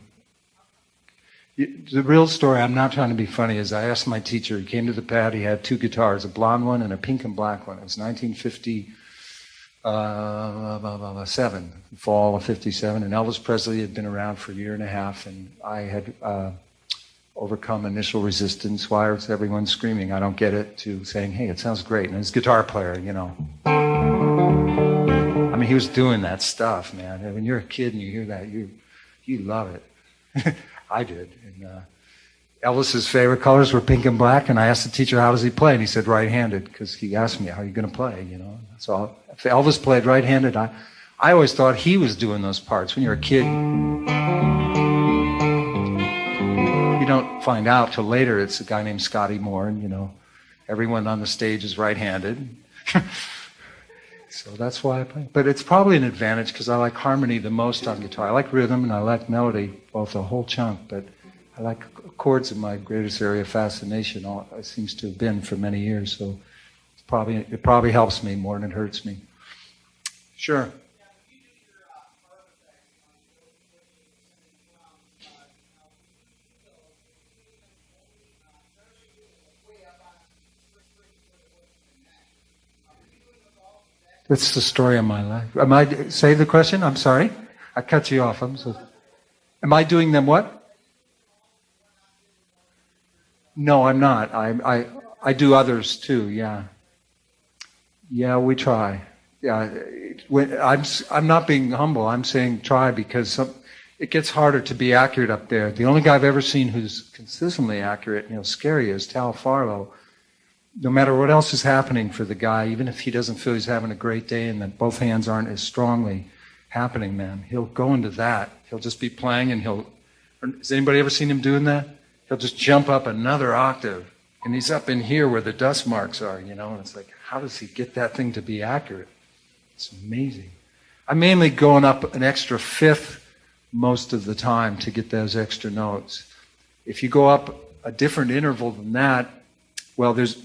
The real story, I'm not trying to be funny, is I asked my teacher, he came to the pad, he had two guitars, a blonde one and a pink and black one. It was 1957, uh, fall of 57, and Elvis Presley had been around for a year and a half, and I had uh, overcome initial resistance. Why was everyone screaming, I don't get it, to saying, hey, it sounds great. And his guitar player, you know. I mean, he was doing that stuff, man. When you're a kid and you hear that, you, you love it. I did. And uh, Elvis's favorite colors were pink and black, and I asked the teacher, "How does he play?" And he said, "Right-handed," because he asked me, "How are you going to play?" You know. So if Elvis played right-handed, I, I always thought he was doing those parts. When you're a kid, you don't find out till later. It's a guy named Scotty Moore, and you know, everyone on the stage is right-handed. So that's why I play. But it's probably an advantage because I like harmony the most on guitar. I like rhythm and I like melody, both a whole chunk, but I like chords in my greatest area of fascination. All, it seems to have been for many years. So it's probably, it probably helps me more than it hurts me. Sure. That's the story of my life. Am I say the question? I'm sorry. I cut you off. I'm so. Am I doing them what? No, I'm not. I I I do others too. Yeah. Yeah, we try. Yeah, I'm I'm not being humble. I'm saying try because some, it gets harder to be accurate up there. The only guy I've ever seen who's consistently accurate, you know, scary is Tal Farlow no matter what else is happening for the guy, even if he doesn't feel he's having a great day and that both hands aren't as strongly happening, man, he'll go into that. He'll just be playing and he'll. Has anybody ever seen him doing that? He'll just jump up another octave and he's up in here where the dust marks are, you know, and it's like, how does he get that thing to be accurate? It's amazing. I'm mainly going up an extra fifth most of the time to get those extra notes. If you go up a different interval than that, well, there's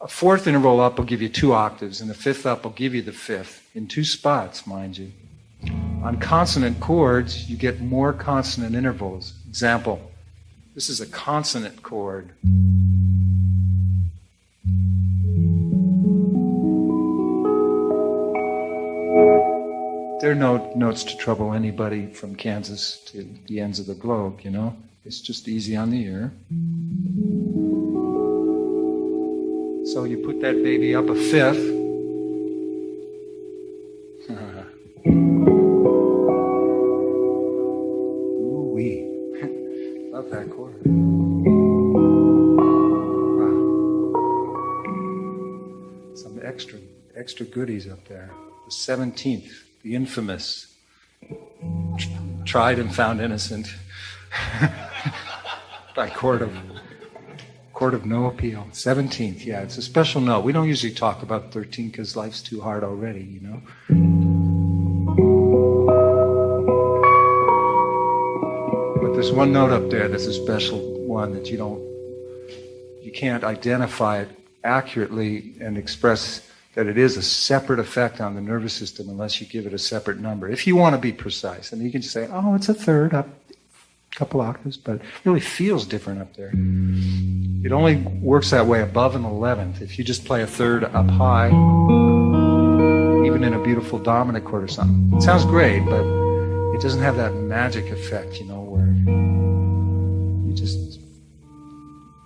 a fourth interval up will give you two octaves, and a fifth up will give you the fifth, in two spots, mind you. On consonant chords, you get more consonant intervals. Example, this is a consonant chord. There are no notes to trouble anybody from Kansas to the ends of the globe, you know? It's just easy on the ear. So you put that baby up a fifth. Ooh wee. Love that chord. Wow. Some extra extra goodies up there. The seventeenth, the infamous tried and found innocent by court of Court of No Appeal. 17th, yeah, it's a special note. We don't usually talk about 13 because life's too hard already, you know? There's one note up there that's a special one that you don't, you can't identify it accurately and express that it is a separate effect on the nervous system unless you give it a separate number. If you want to be precise, and you can just say, oh, it's a third up a couple octaves, but it really feels different up there. It only works that way above an 11th. If you just play a third up high, even in a beautiful dominant chord or something, it sounds great, but doesn't have that magic effect, you know, where you just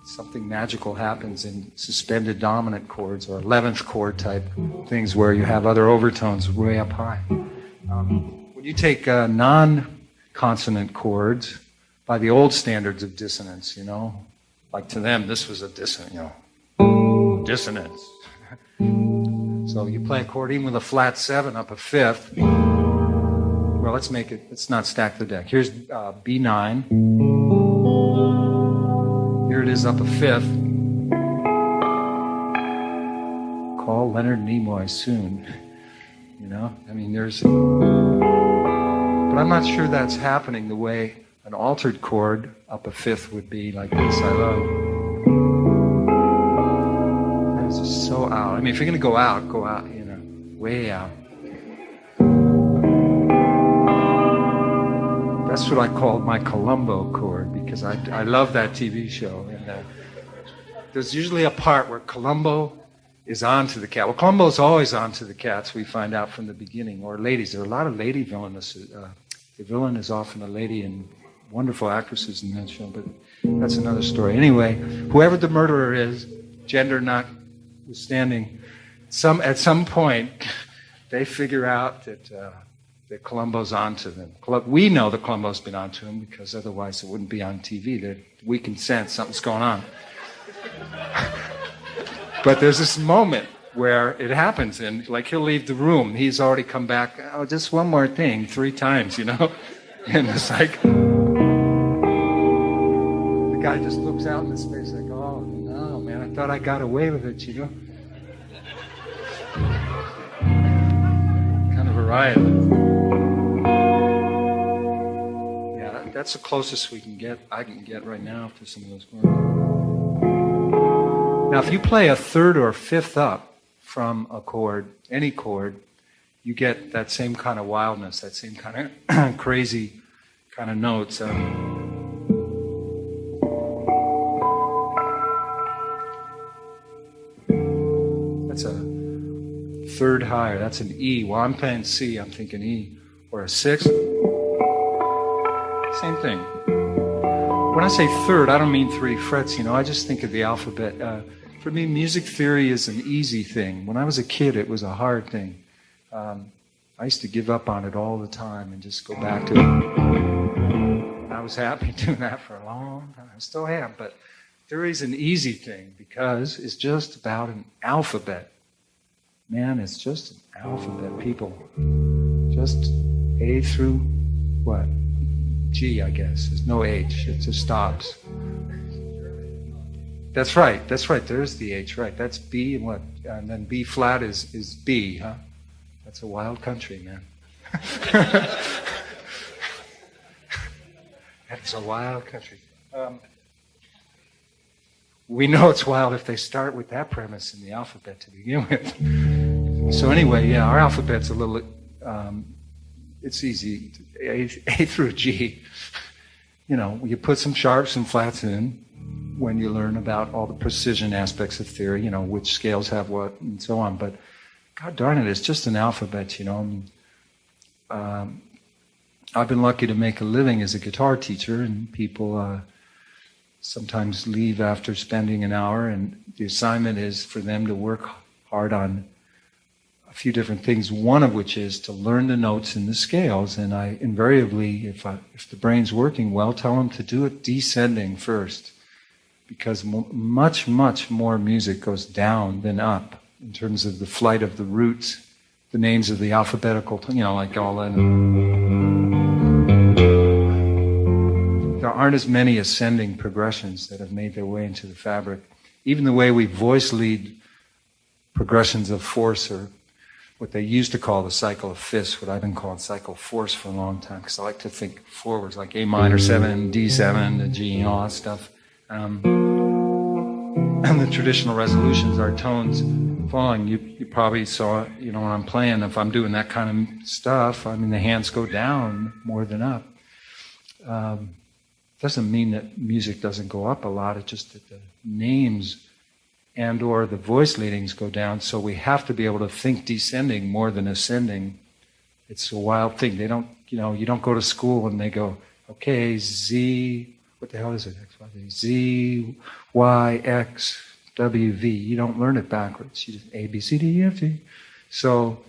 something magical happens in suspended dominant chords or 11th chord type things where you have other overtones way up high. Um, when you take uh, non consonant chords by the old standards of dissonance, you know, like to them, this was a dissonance, you know, dissonance. so you play a chord even with a flat seven up a fifth. Well, let's make it, let's not stack the deck. Here's uh, B9. Here it is up a fifth. Call Leonard Nimoy soon. You know, I mean, there's. But I'm not sure that's happening the way an altered chord up a fifth would be like this. I love. That's just so out. I mean, if you're going to go out, go out, you know, way out. That's what I called my Columbo chord because I, I love that TV show. And uh, there's usually a part where Columbo is on to the cat. Well, Columbo's always on to the cats, we find out from the beginning, or ladies. There are a lot of lady villains. Uh, the villain is often a lady, and wonderful actresses in that show, but that's another story. Anyway, whoever the murderer is, gender notwithstanding, some, at some point, they figure out that. Uh, that Columbo's onto them. We know that Columbo's been onto him because otherwise it wouldn't be on TV. That we can sense something's going on. but there's this moment where it happens, and like he'll leave the room. He's already come back. Oh, just one more thing, three times, you know. And it's like the guy just looks out in the space like, oh no, man, I thought I got away with it, you know. kind of a riot. That's the closest we can get, I can get right now to some of those chords. Now, if you play a third or fifth up from a chord, any chord, you get that same kind of wildness, that same kind of crazy kind of notes. Um, that's a third higher. That's an E. Well, I'm playing C, I'm thinking E. Or a sixth. Same thing. When I say third, I don't mean three frets, you know, I just think of the alphabet. Uh, for me, music theory is an easy thing. When I was a kid, it was a hard thing. Um, I used to give up on it all the time and just go back to it. I was happy doing that for a long time. I still am, but theory is an easy thing because it's just about an alphabet. Man, it's just an alphabet, people. Just A through what? G, I guess. There's no H. It just stops. That's right. That's right. There's the H. Right. That's B and what? And then B flat is is B, huh? That's a wild country, man. That's a wild country. Um, we know it's wild if they start with that premise in the alphabet to begin with. So anyway, yeah, our alphabet's a little um, it's easy. A, a through G. You know, you put some sharps and flats in when you learn about all the precision aspects of theory, you know, which scales have what and so on. But God darn it, it's just an alphabet, you know. Um, I've been lucky to make a living as a guitar teacher, and people uh, sometimes leave after spending an hour, and the assignment is for them to work hard on few different things, one of which is to learn the notes in the scales. And I invariably, if, I, if the brain's working well, tell them to do it descending first. Because much, much more music goes down than up in terms of the flight of the roots, the names of the alphabetical, you know, like all that. There aren't as many ascending progressions that have made their way into the fabric. Even the way we voice lead progressions of fourths or what they used to call the cycle of fifths, what I've been calling cycle fourths for a long time, because I like to think forwards, like A minor 7, D7, the G, and all that stuff. Um, and the traditional resolutions are tones falling. You, you probably saw, you know, when I'm playing, if I'm doing that kind of stuff, I mean, the hands go down more than up. Um, doesn't mean that music doesn't go up a lot, it's just that the names and or the voice leadings go down so we have to be able to think descending more than ascending It's a wild thing. They don't, you know, you don't go to school and they go, okay, Z, what the hell is it? X, Y, Z, Z, Y, X, W, V. You don't learn it backwards. You just A, B, C, D, E, F, G. So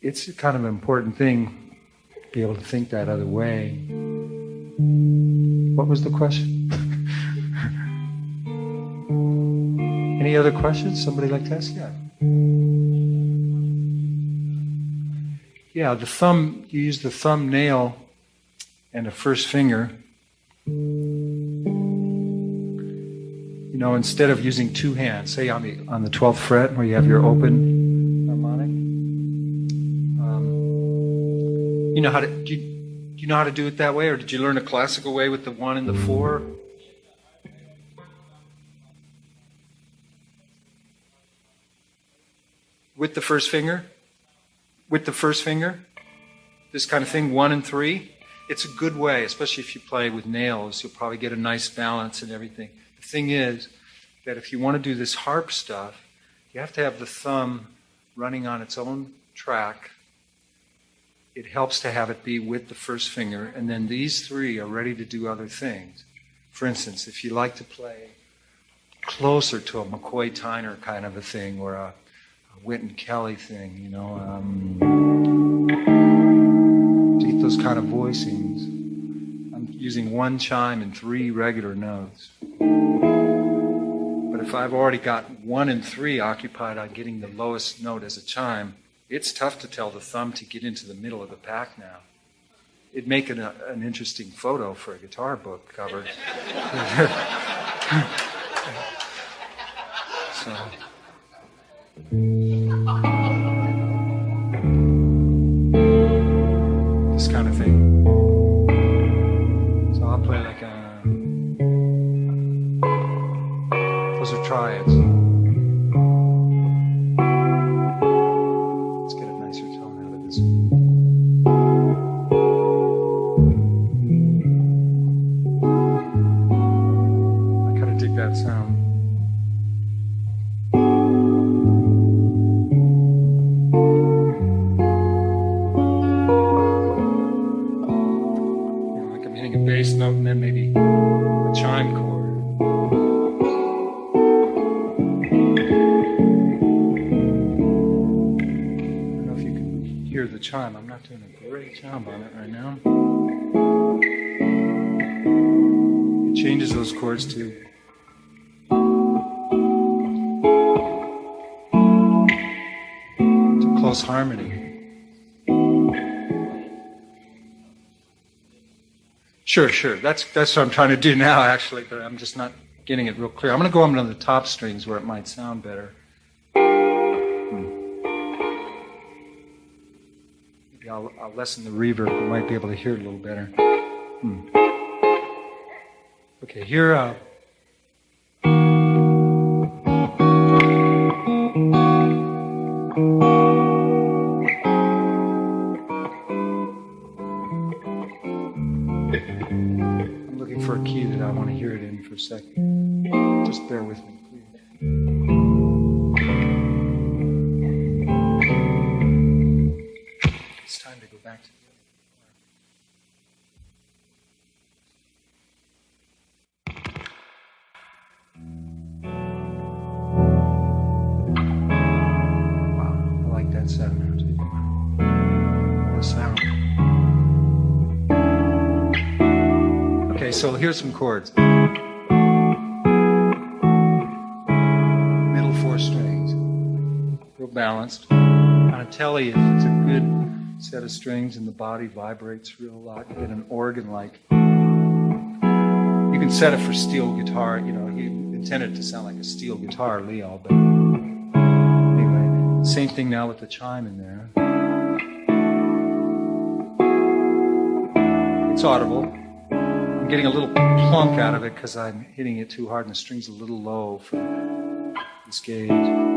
it's kind of an important thing to be able to think that other way. What was the question? Any other questions? Somebody like to ask? Yeah. Yeah, the thumb, you use the thumbnail and the first finger. You know, instead of using two hands, say on the on the twelfth fret where you have your open harmonic. Um, you know how to do you, do you know how to do it that way, or did you learn a classical way with the one and the four? With the first finger? With the first finger? This kind of thing, one and three? It's a good way, especially if you play with nails. You'll probably get a nice balance and everything. The thing is that if you want to do this harp stuff, you have to have the thumb running on its own track. It helps to have it be with the first finger, and then these three are ready to do other things. For instance, if you like to play closer to a McCoy Tyner kind of a thing or a Wynton Kelly thing, you know. Um, to get those kind of voicings, I'm using one chime and three regular notes. But if I've already got one and three occupied on getting the lowest note as a chime, it's tough to tell the thumb to get into the middle of the pack now. It'd make an, an interesting photo for a guitar book cover. so. Thank you. Sure, sure. That's that's what I'm trying to do now, actually, but I'm just not getting it real clear. I'm going to go on the top strings where it might sound better. Maybe I'll, I'll lessen the reverb. You might be able to hear it a little better. Hmm. Okay, here. Uh, second. Just bear with me, please. It's time to go balanced. On a Tele, if it's a good set of strings and the body vibrates real lot, you get an organ like. You can set it for steel guitar, you know, you intend it to sound like a steel guitar, Leo, but anyway, same thing now with the chime in there. It's audible. I'm getting a little plunk out of it because I'm hitting it too hard and the string's a little low for this gauge.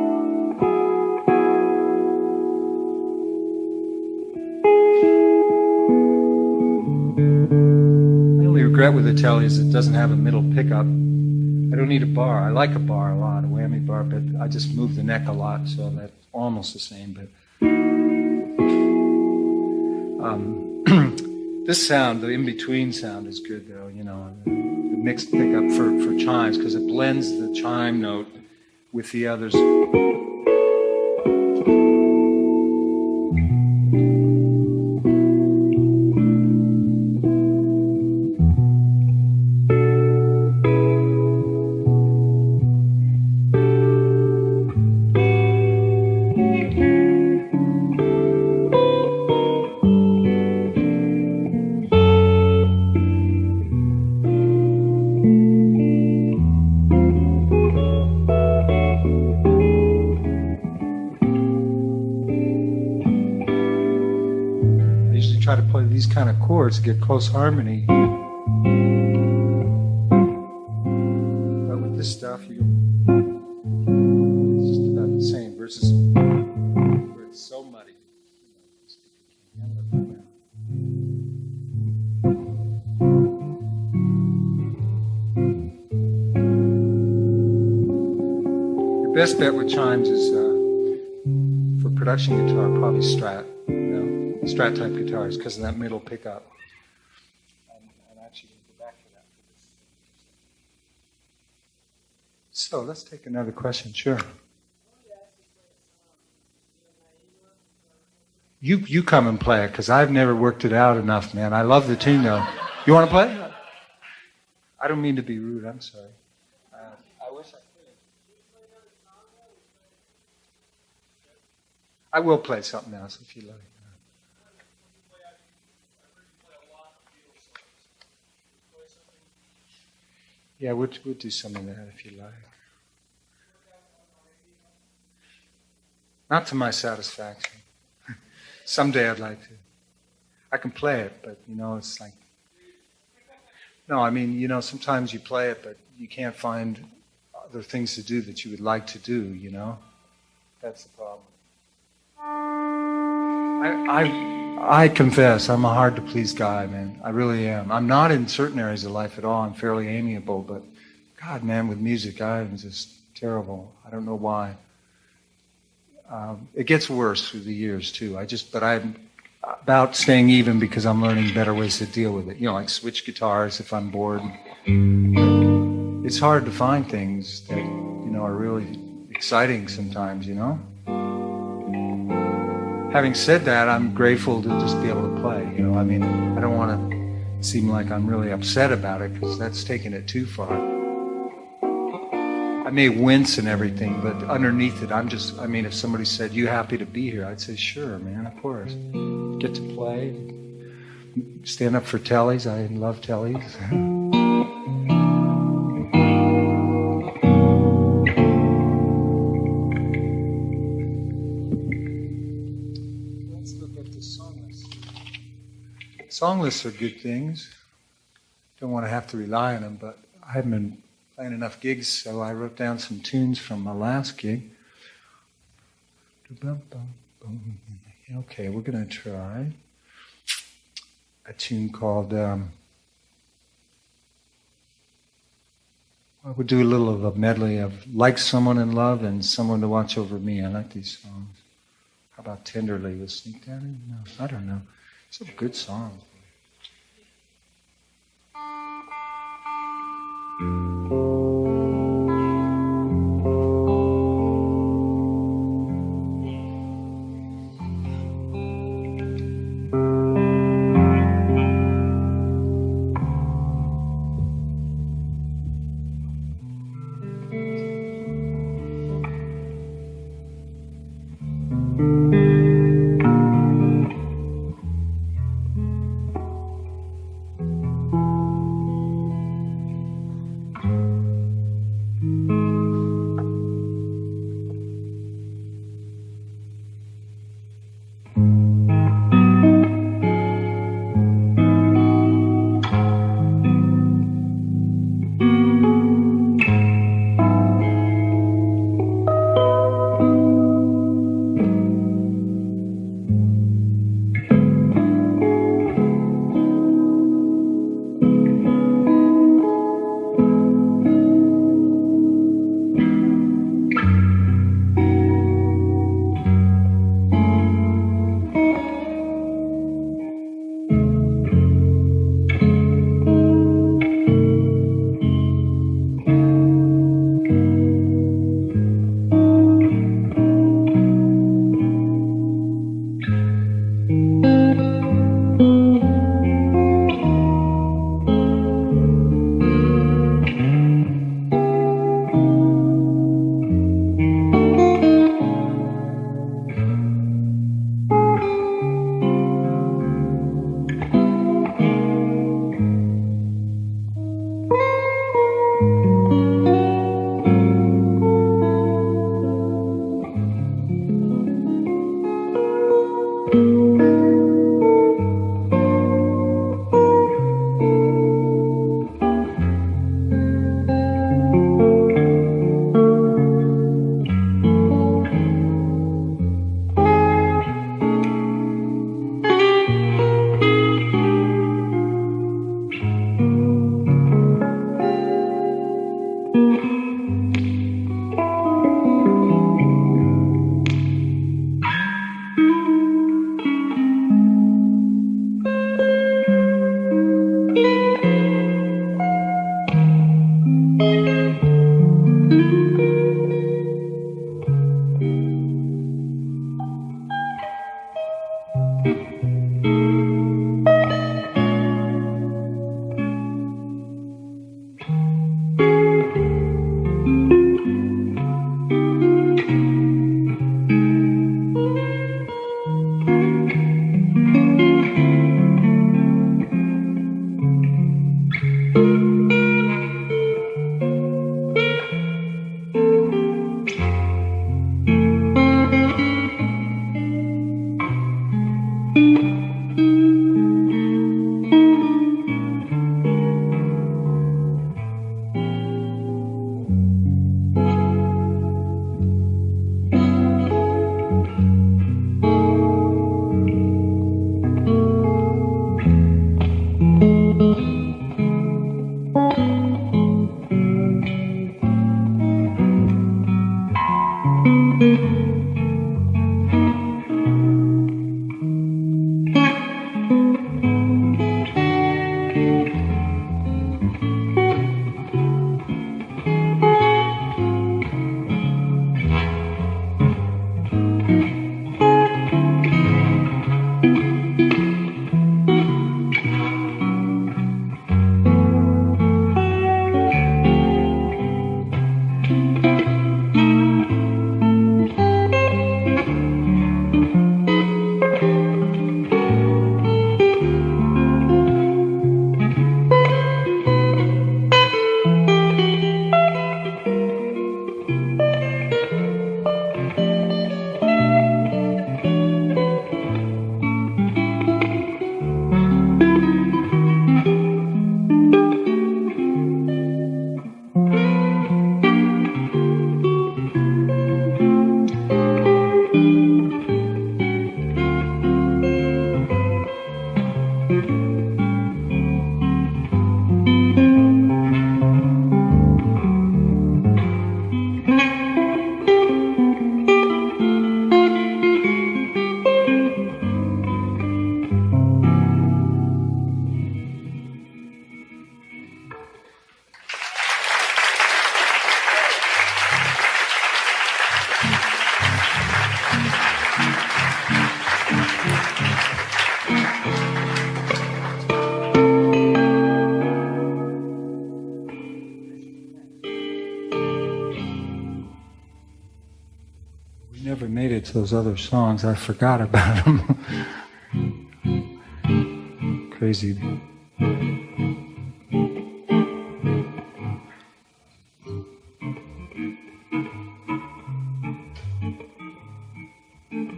Regret with the Tele is it doesn't have a middle pickup. I don't need a bar. I like a bar a lot, a whammy bar, but I just move the neck a lot, so that's almost the same. But Um, this sound, the in-between sound, is good though. You know, the mixed pickup for for chimes because it blends the chime note with the others. Chords to get close harmony. But with this stuff, you it's just about the same versus where it's so muddy. Your best bet with chimes is uh, for production guitar, probably Strat. Strat type guitars because of that middle pickup. So let's take another question. Sure. You you come and play it because I've never worked it out enough, man. I love the tune though. You want to play? I don't mean to be rude. I'm sorry. Uh, I wish I could. I will play something else if you like. Yeah, we'll, we'll do some of that if you like. Not to my satisfaction. Someday I'd like to. I can play it, but you know, it's like. No, I mean, you know, sometimes you play it, but you can't find other things to do that you would like to do, you know? That's the problem. I, I, I confess, I'm a hard to please guy, man. I really am. I'm not in certain areas of life at all. I'm fairly amiable, but God, man, with music, I'm just terrible. I don't know why. Um, it gets worse through the years too. I just, but I'm about staying even because I'm learning better ways to deal with it. You know, like switch guitars if I'm bored. It's hard to find things that you know are really exciting sometimes. You know. Having said that, I'm grateful to just be able to play. You know, I mean, I don't want to seem like I'm really upset about it because that's taking it too far. I may wince and everything, but underneath it, I'm just, I mean, if somebody said, You happy to be here? I'd say, Sure, man, of course. Get to play, stand up for Teles. I love Teles. Song lists are good things. Don't want to have to rely on them, but I haven't been playing enough gigs, so I wrote down some tunes from my last gig. Okay, we're going to try a tune called. Um, I would do a little of a medley of Like Someone in Love and Someone to Watch Over Me. I like these songs. How about Tenderly with Sneak Daddy? No, I don't know. Some good songs. Those other songs. I forgot about them. Crazy.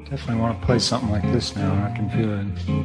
Definitely want to play something like this now. I can feel it.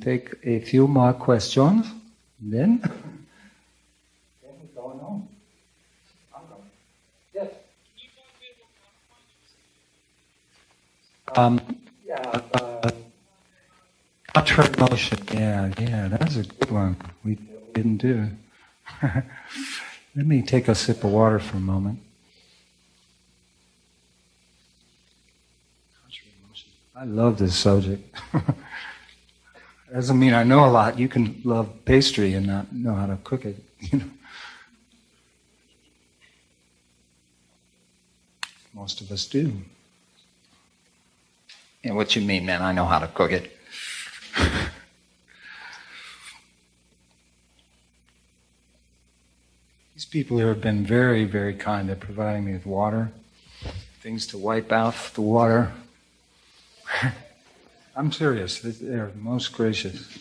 Take a few more questions? Then? Um, yeah, uh, contrary motion. Yeah, yeah, that's a good one. We didn't do. Let me take a sip of water for a moment. I love this subject. Doesn't mean I know a lot. You can love pastry and not know how to cook it. You know. Most of us do. And what you mean, man? I know how to cook it. These people here have been very, very kind. They're providing me with water, things to wipe out the water. I'm serious. They're most gracious.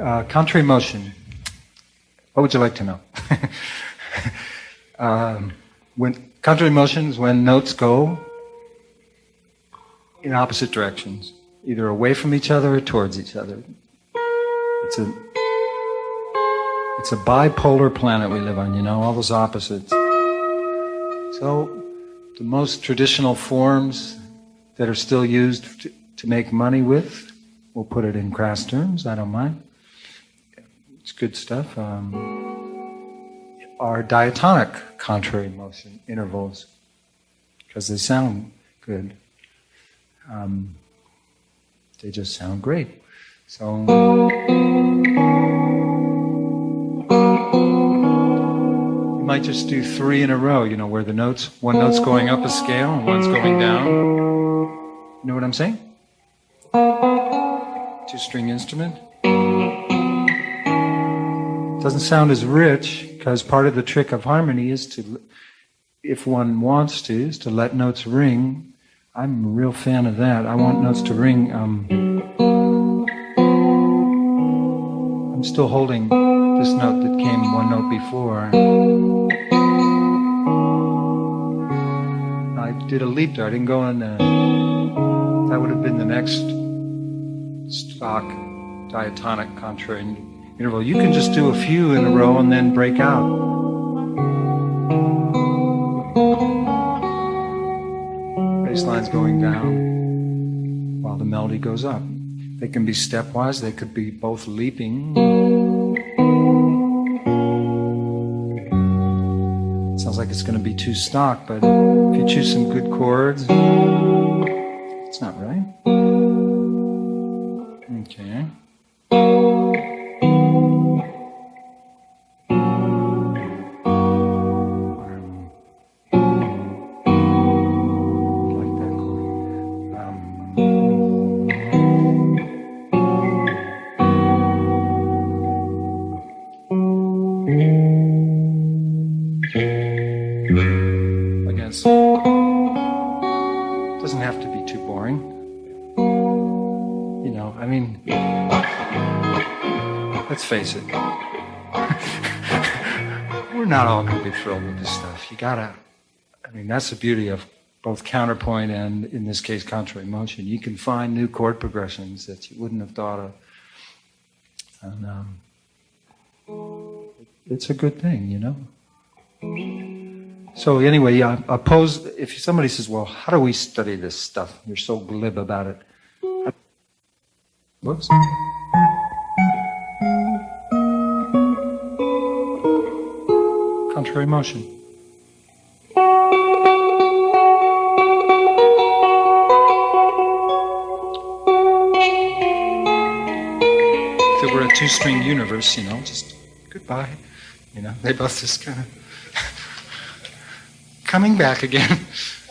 Uh, contrary motion. What would you like to know? um, when contrary motion is when notes go in opposite directions, either away from each other or towards each other. It's a it's a bipolar planet we live on, you know, all those opposites. So the most traditional forms that are still used to, to make money with, we'll put it in crass terms, I don't mind. It's good stuff. Um, are diatonic contrary motion intervals because they sound good. Um, they just sound great. So. Might just do three in a row, you know, where the notes, one note's going up a scale and one's going down. You know what I'm saying? Two string instrument. Doesn't sound as rich because part of the trick of harmony is to, if one wants to, is to let notes ring. I'm a real fan of that. I want notes to ring. Um, I'm still holding this note that came one note before. Did a leap there. I didn't go on. Uh, that would have been the next stock diatonic contrary interval. You can just do a few in a row and then break out. Bass line's going down while the melody goes up. They can be stepwise, they could be both leaping. Like it's going to be too stock, but if you choose some good chords, it's not right. Okay. Be thrilled with this stuff. You gotta, I mean, that's the beauty of both counterpoint and, in this case, contrary motion. You can find new chord progressions that you wouldn't have thought of. And um, it's a good thing, you know? So anyway, yeah, oppose, if somebody says, well, how do we study this stuff? You're so glib about it. Whoops. Contrary motion. If it were a two string universe, you know, just goodbye. You know, they both just kind of coming back again.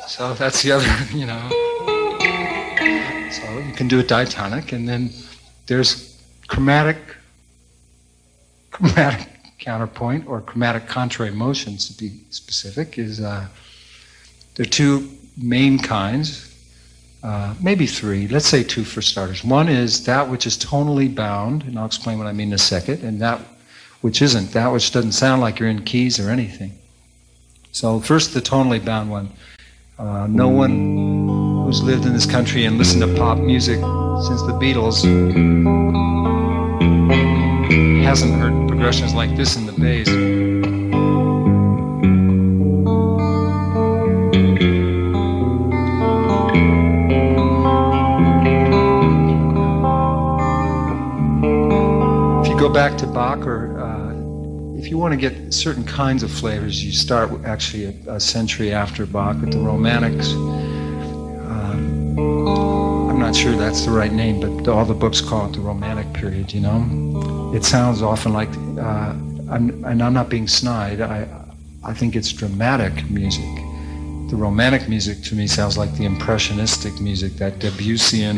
So that's the other, you know. So you can do a diatonic, and then there's chromatic, chromatic counterpoint or chromatic contrary motions, to be specific, is uh, there are two main kinds, uh, maybe three. Let's say two for starters. One is that which is tonally bound, and I'll explain what I mean in a second, and that which isn't, that which doesn't sound like you're in keys or anything. So first, the tonally bound one. Uh, no one who's lived in this country and listened to pop music since the Beatles hasn't heard progressions like this in the bass. If you go back to Bach or uh, if you want to get certain kinds of flavors, you start actually a, a century after Bach with the Romantics. Uh, I'm not sure that's the right name, but all the books call it the Romantic period, you know? It sounds often like, uh, I'm, and I'm not being snide, I, I think it's dramatic music. The Romantic music to me sounds like the Impressionistic music, that Debussyan,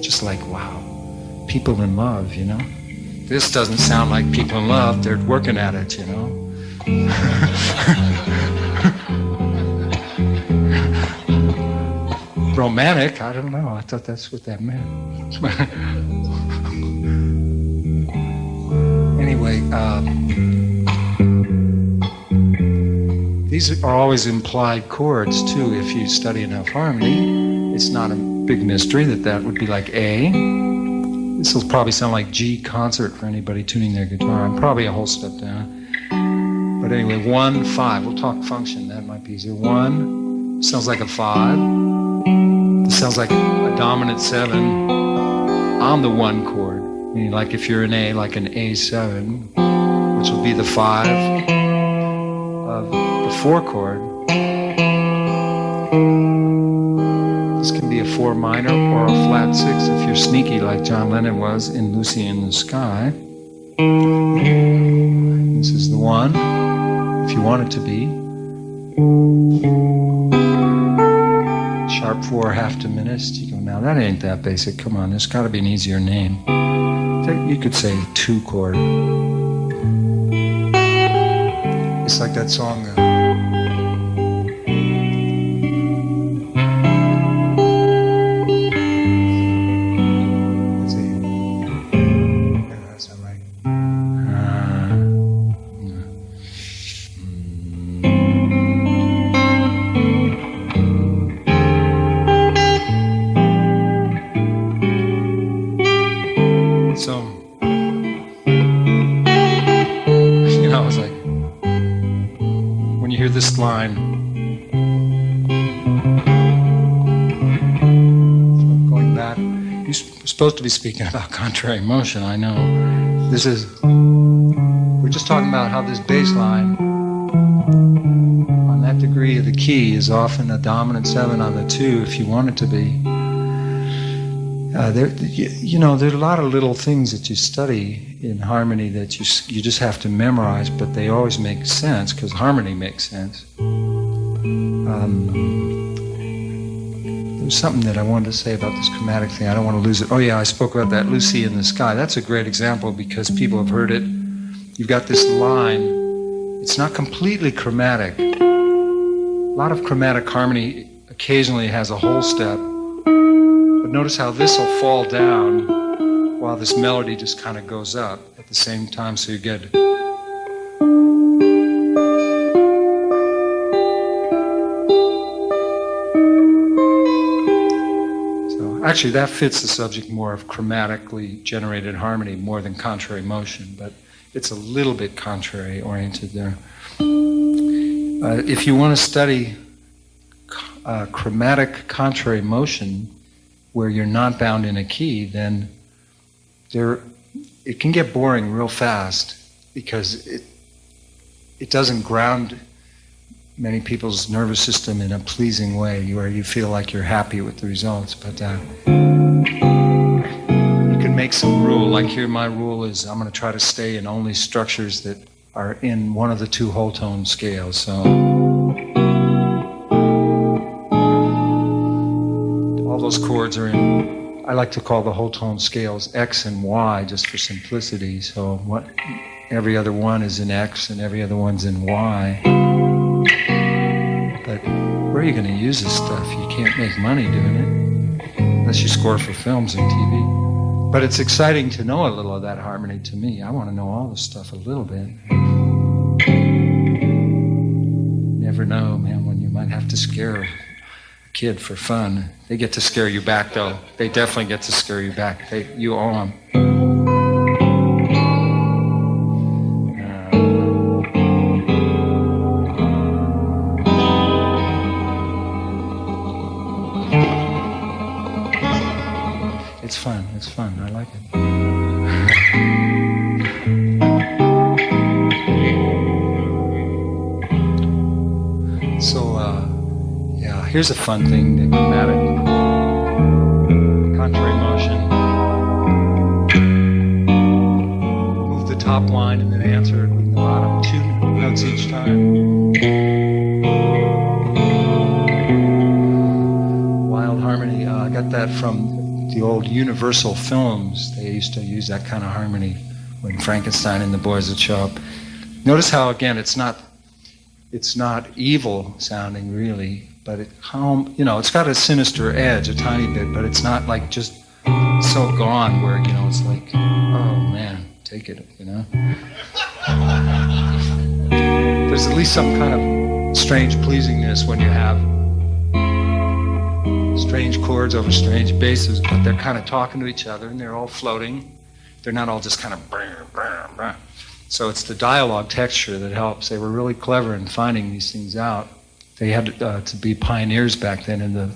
just like, wow, people in love, you know? This doesn't sound like people in love, they're working at it, you know? Romantic? I don't know. I thought that's what that meant. anyway, um, these are always implied chords too. If you study enough harmony, it's not a big mystery that that would be like A. This will probably sound like G concert for anybody tuning their guitar. I'm probably a whole step down. But anyway, one, five. We'll talk function. That might be easier. One sounds like a five. Sounds like a dominant seven on the one chord. Meaning, like if you're an A, like an A7, which will be the five of the four chord. This can be a four minor or a flat six if you're sneaky, like John Lennon was in Lucy in the Sky. This is the one, if you want it to be. Sharp four, half diminished. You go, now that ain't that basic. Come on, there's got to be an easier name. You could say two chord. It's like that song. Uh, be speaking about contrary motion, I know. This is, we're just talking about how this bass line on that degree of the key is often a dominant seven on the two if you want it to be. Uh, there, you, you know, there are a lot of little things that you study in harmony that you you just have to memorize, but they always make sense because harmony makes sense. Um, there was something that I wanted to say about this chromatic thing. I don't want to lose it. Oh yeah, I spoke about that Lucy in the Sky. That's a great example because people have heard it. You've got this line. It's not completely chromatic. A lot of chromatic harmony occasionally has a whole step. But notice how this will fall down while this melody just kind of goes up at the same time, so you get. Actually, that fits the subject more of chromatically generated harmony more than contrary motion, but it's a little bit contrary oriented there. Uh, if you want to study uh, chromatic contrary motion, where you're not bound in a key, then there it can get boring real fast because it it doesn't ground many people's nervous system in a pleasing way where you feel like you're happy with the results. But uh, you can make some rule. Like here, my rule is I'm going to try to stay in only structures that are in one of the two whole tone scales. So. all those chords are in I like to call the whole tone scales X and Y just for simplicity. So what every other one is in X and every other one's in Y. But where are you going to use this stuff? You can't make money doing it unless you score for films and TV. But it's exciting to know a little of that harmony to me. I want to know all this stuff a little bit. Never know, man, when you might have to scare a kid for fun. They get to scare you back, though. They definitely get to scare you back. They, you owe them. Like it. So, uh, yeah, here's a fun thing the chromatic contrary motion. Move the top line the old Universal films. They used to use that kind of harmony when Frankenstein and the boys would show up. Notice how again it's not it's not evil sounding really, but it how you know it's got a sinister edge a tiny bit, but it's not like just so gone where you know it's like oh man take it you know. There's at least some kind of strange pleasingness when you have strange chords over strange basses, but they're kind of talking to each other and they're all floating. They're not all just kind of. Brr, brr, brr. So it's the dialogue texture that helps. They were really clever in finding these things out. They had uh, to be pioneers back then in the,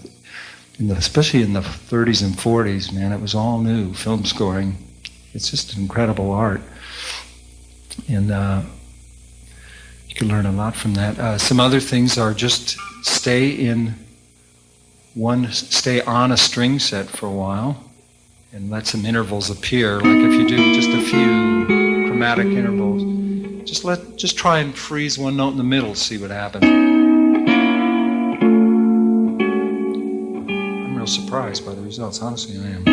in the, especially in the 30s and 40s. Man, it was all new film scoring. It's just incredible art, and uh, you can learn a lot from that. Uh, some other things are just stay in one, stay on a string set for a while, and let some intervals appear. Like if you do just a few chromatic intervals. Just let, just try and freeze one note in the middle, see what happens. I'm real surprised by the results, honestly I am.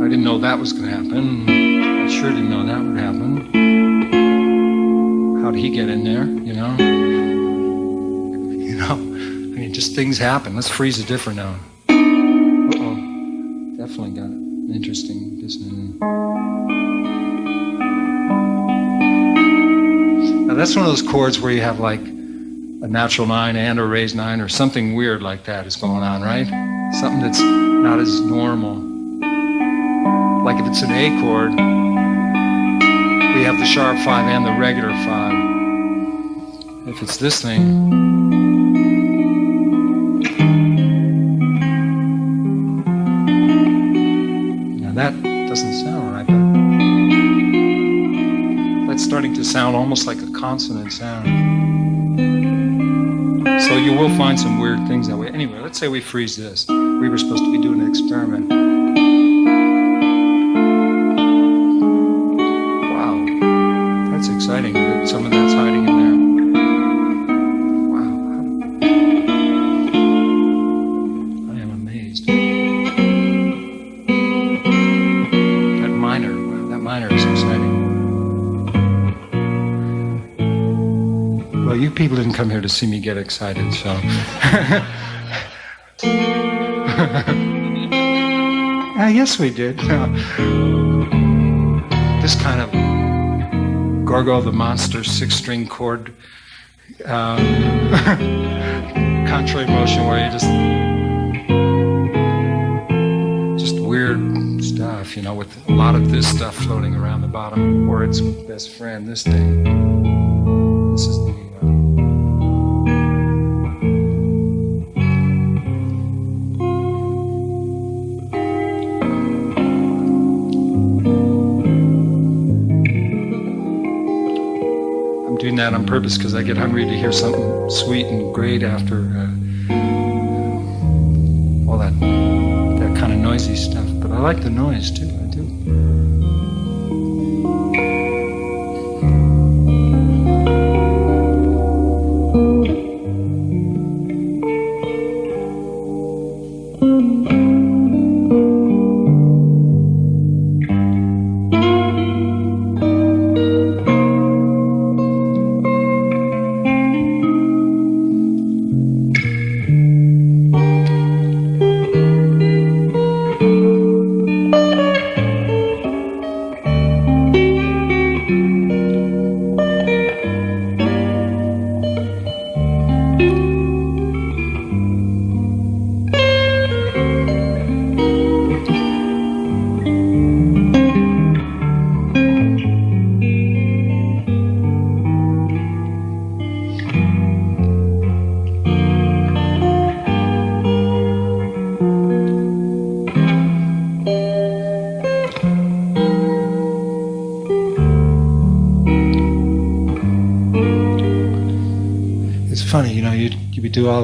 I didn't know that was going to happen. I sure didn't know that would happen. How'd he get in there, you know? Just things happen. Let's freeze a different note. Uh-oh, definitely got an interesting dissonance. Now that's one of those chords where you have like a natural nine and a raised nine or something weird like that is going on, right? Something that's not as normal. Like if it's an A chord, we have the sharp five and the regular five. If it's this thing, doesn't sound right, but that's starting to sound almost like a consonant sound. So you will find some weird things that way. Anyway, let's say we freeze this. We were supposed to be doing an experiment. Wow, that's exciting. Some of that's hiding to see me get excited, so. Ah, yes, we did. this kind of Gorgo the Monster six string chord um, contrary motion where you just. Just weird stuff, you know, with a lot of this stuff floating around the bottom, or its best friend, this thing. This is the. Purpose because I get hungry to hear something sweet and great after uh, all that that kind of noisy stuff. But I like the noise too.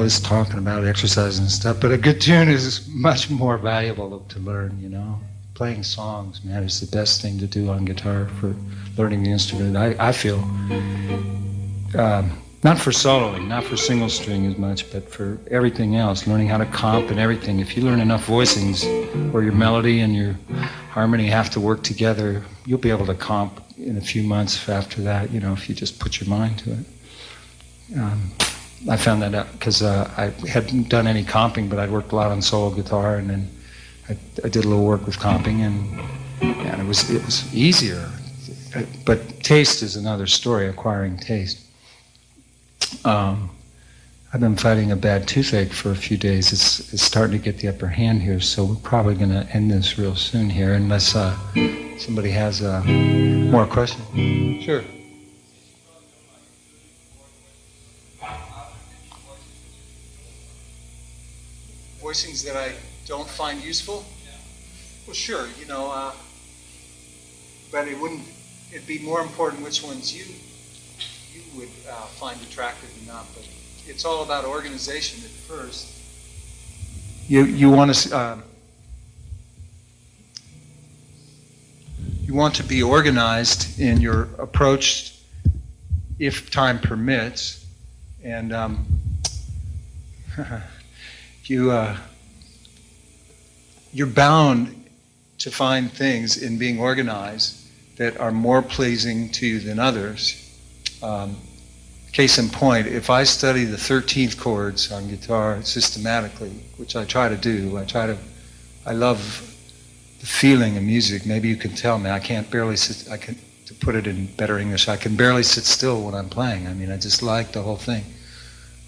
This talking about exercise and stuff, but a good tune is much more valuable to learn. You know, playing songs, man, is the best thing to do on guitar for learning the instrument. I I feel. Um, not for soloing, not for single string as much, but for everything else, learning how to comp and everything. If you learn enough voicings where your melody and your harmony have to work together, you'll be able to comp in a few months after that, you know, if you just put your mind to it. Um, I found that out because uh, I hadn't done any comping, but I'd worked a lot on solo guitar, and then I, I did a little work with comping, and and it was it was easier. But taste is another story. Acquiring taste. Um, I've been fighting a bad toothache for a few days. It's, it's starting to get the upper hand here, so we're probably going to end this real soon here, unless uh, somebody has uh, more questions. Sure. Voicings that I don't find useful? Well, sure, you know, uh, but it wouldn't. It'd be more important which ones you you would uh, find attractive or not. But it's all about organization at first. You you want to uh, you want to be organized in your approach, if time permits, and um, you uh, you're bound to find things in being organized that are more pleasing to you than others um, case in point, if I study the 13th chords on guitar systematically, which I try to do, I try to, I love the feeling of music. Maybe you can tell me, I can't barely sit, I can, to put it in better English, I can barely sit still when I'm playing. I mean, I just like the whole thing.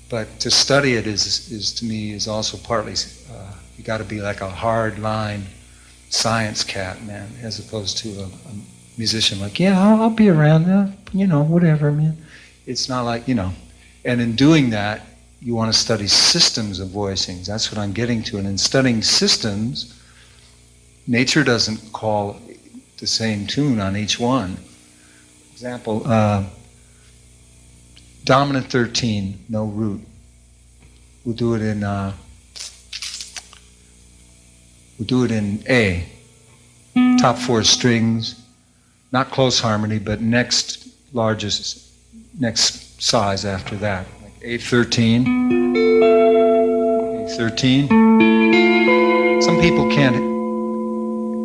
But to study it is, is to me, is also partly, uh, you got to be like a hard line science cat, man, as opposed to a, a musician like, yeah, I'll, I'll be around, uh, you know, whatever, man. It's not like, you know. And in doing that, you want to study systems of voicings. That's what I'm getting to. And in studying systems, nature doesn't call the same tune on each one. Example, uh, dominant 13, no root. We'll do it in, uh, we'll do it in A. Top four strings, not close harmony, but next largest, next size after that. Like A13, A13. Some people can't,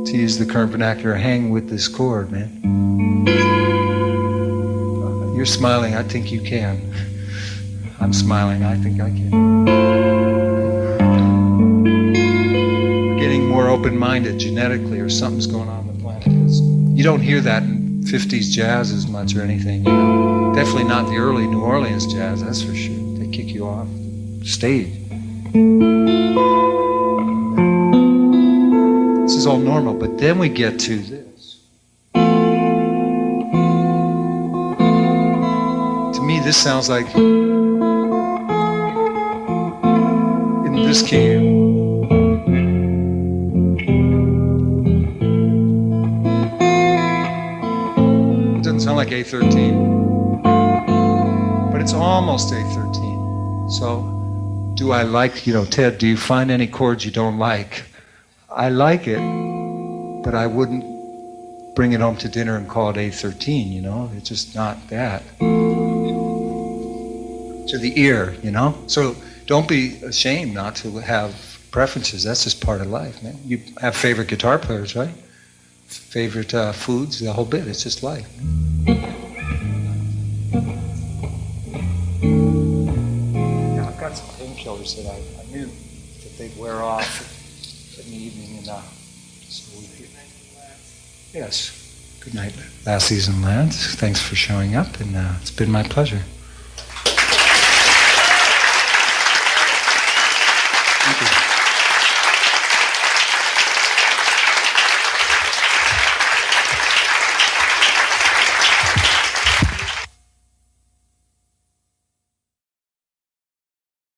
to use the current vernacular, hang with this chord, man. You're smiling, I think you can. I'm smiling, I think I can. We're getting more open minded genetically, or something's going on on the planet. you don't hear that in 50s jazz as much or anything. You know? Definitely not the early New Orleans jazz, that's for sure. They kick you off the stage. This is all normal, but then we get to this. This sounds like in this key. It doesn't sound like A13, but it's almost A13. So, do I like, you know, Ted, do you find any chords you don't like? I like it, but I wouldn't bring it home to dinner and call it A13, you know? It's just not that. To the ear, you know? So, don't be ashamed not to have preferences. That's just part of life, man. You have favorite guitar players, right? favorite uh, foods, the whole bit. It's just life. Yeah, I've got some painkillers that I, I, knew that they'd wear off in the evening, and uh, so we. Yes. Good night, last season, lads. Thanks for showing up, and uh, it's been my pleasure.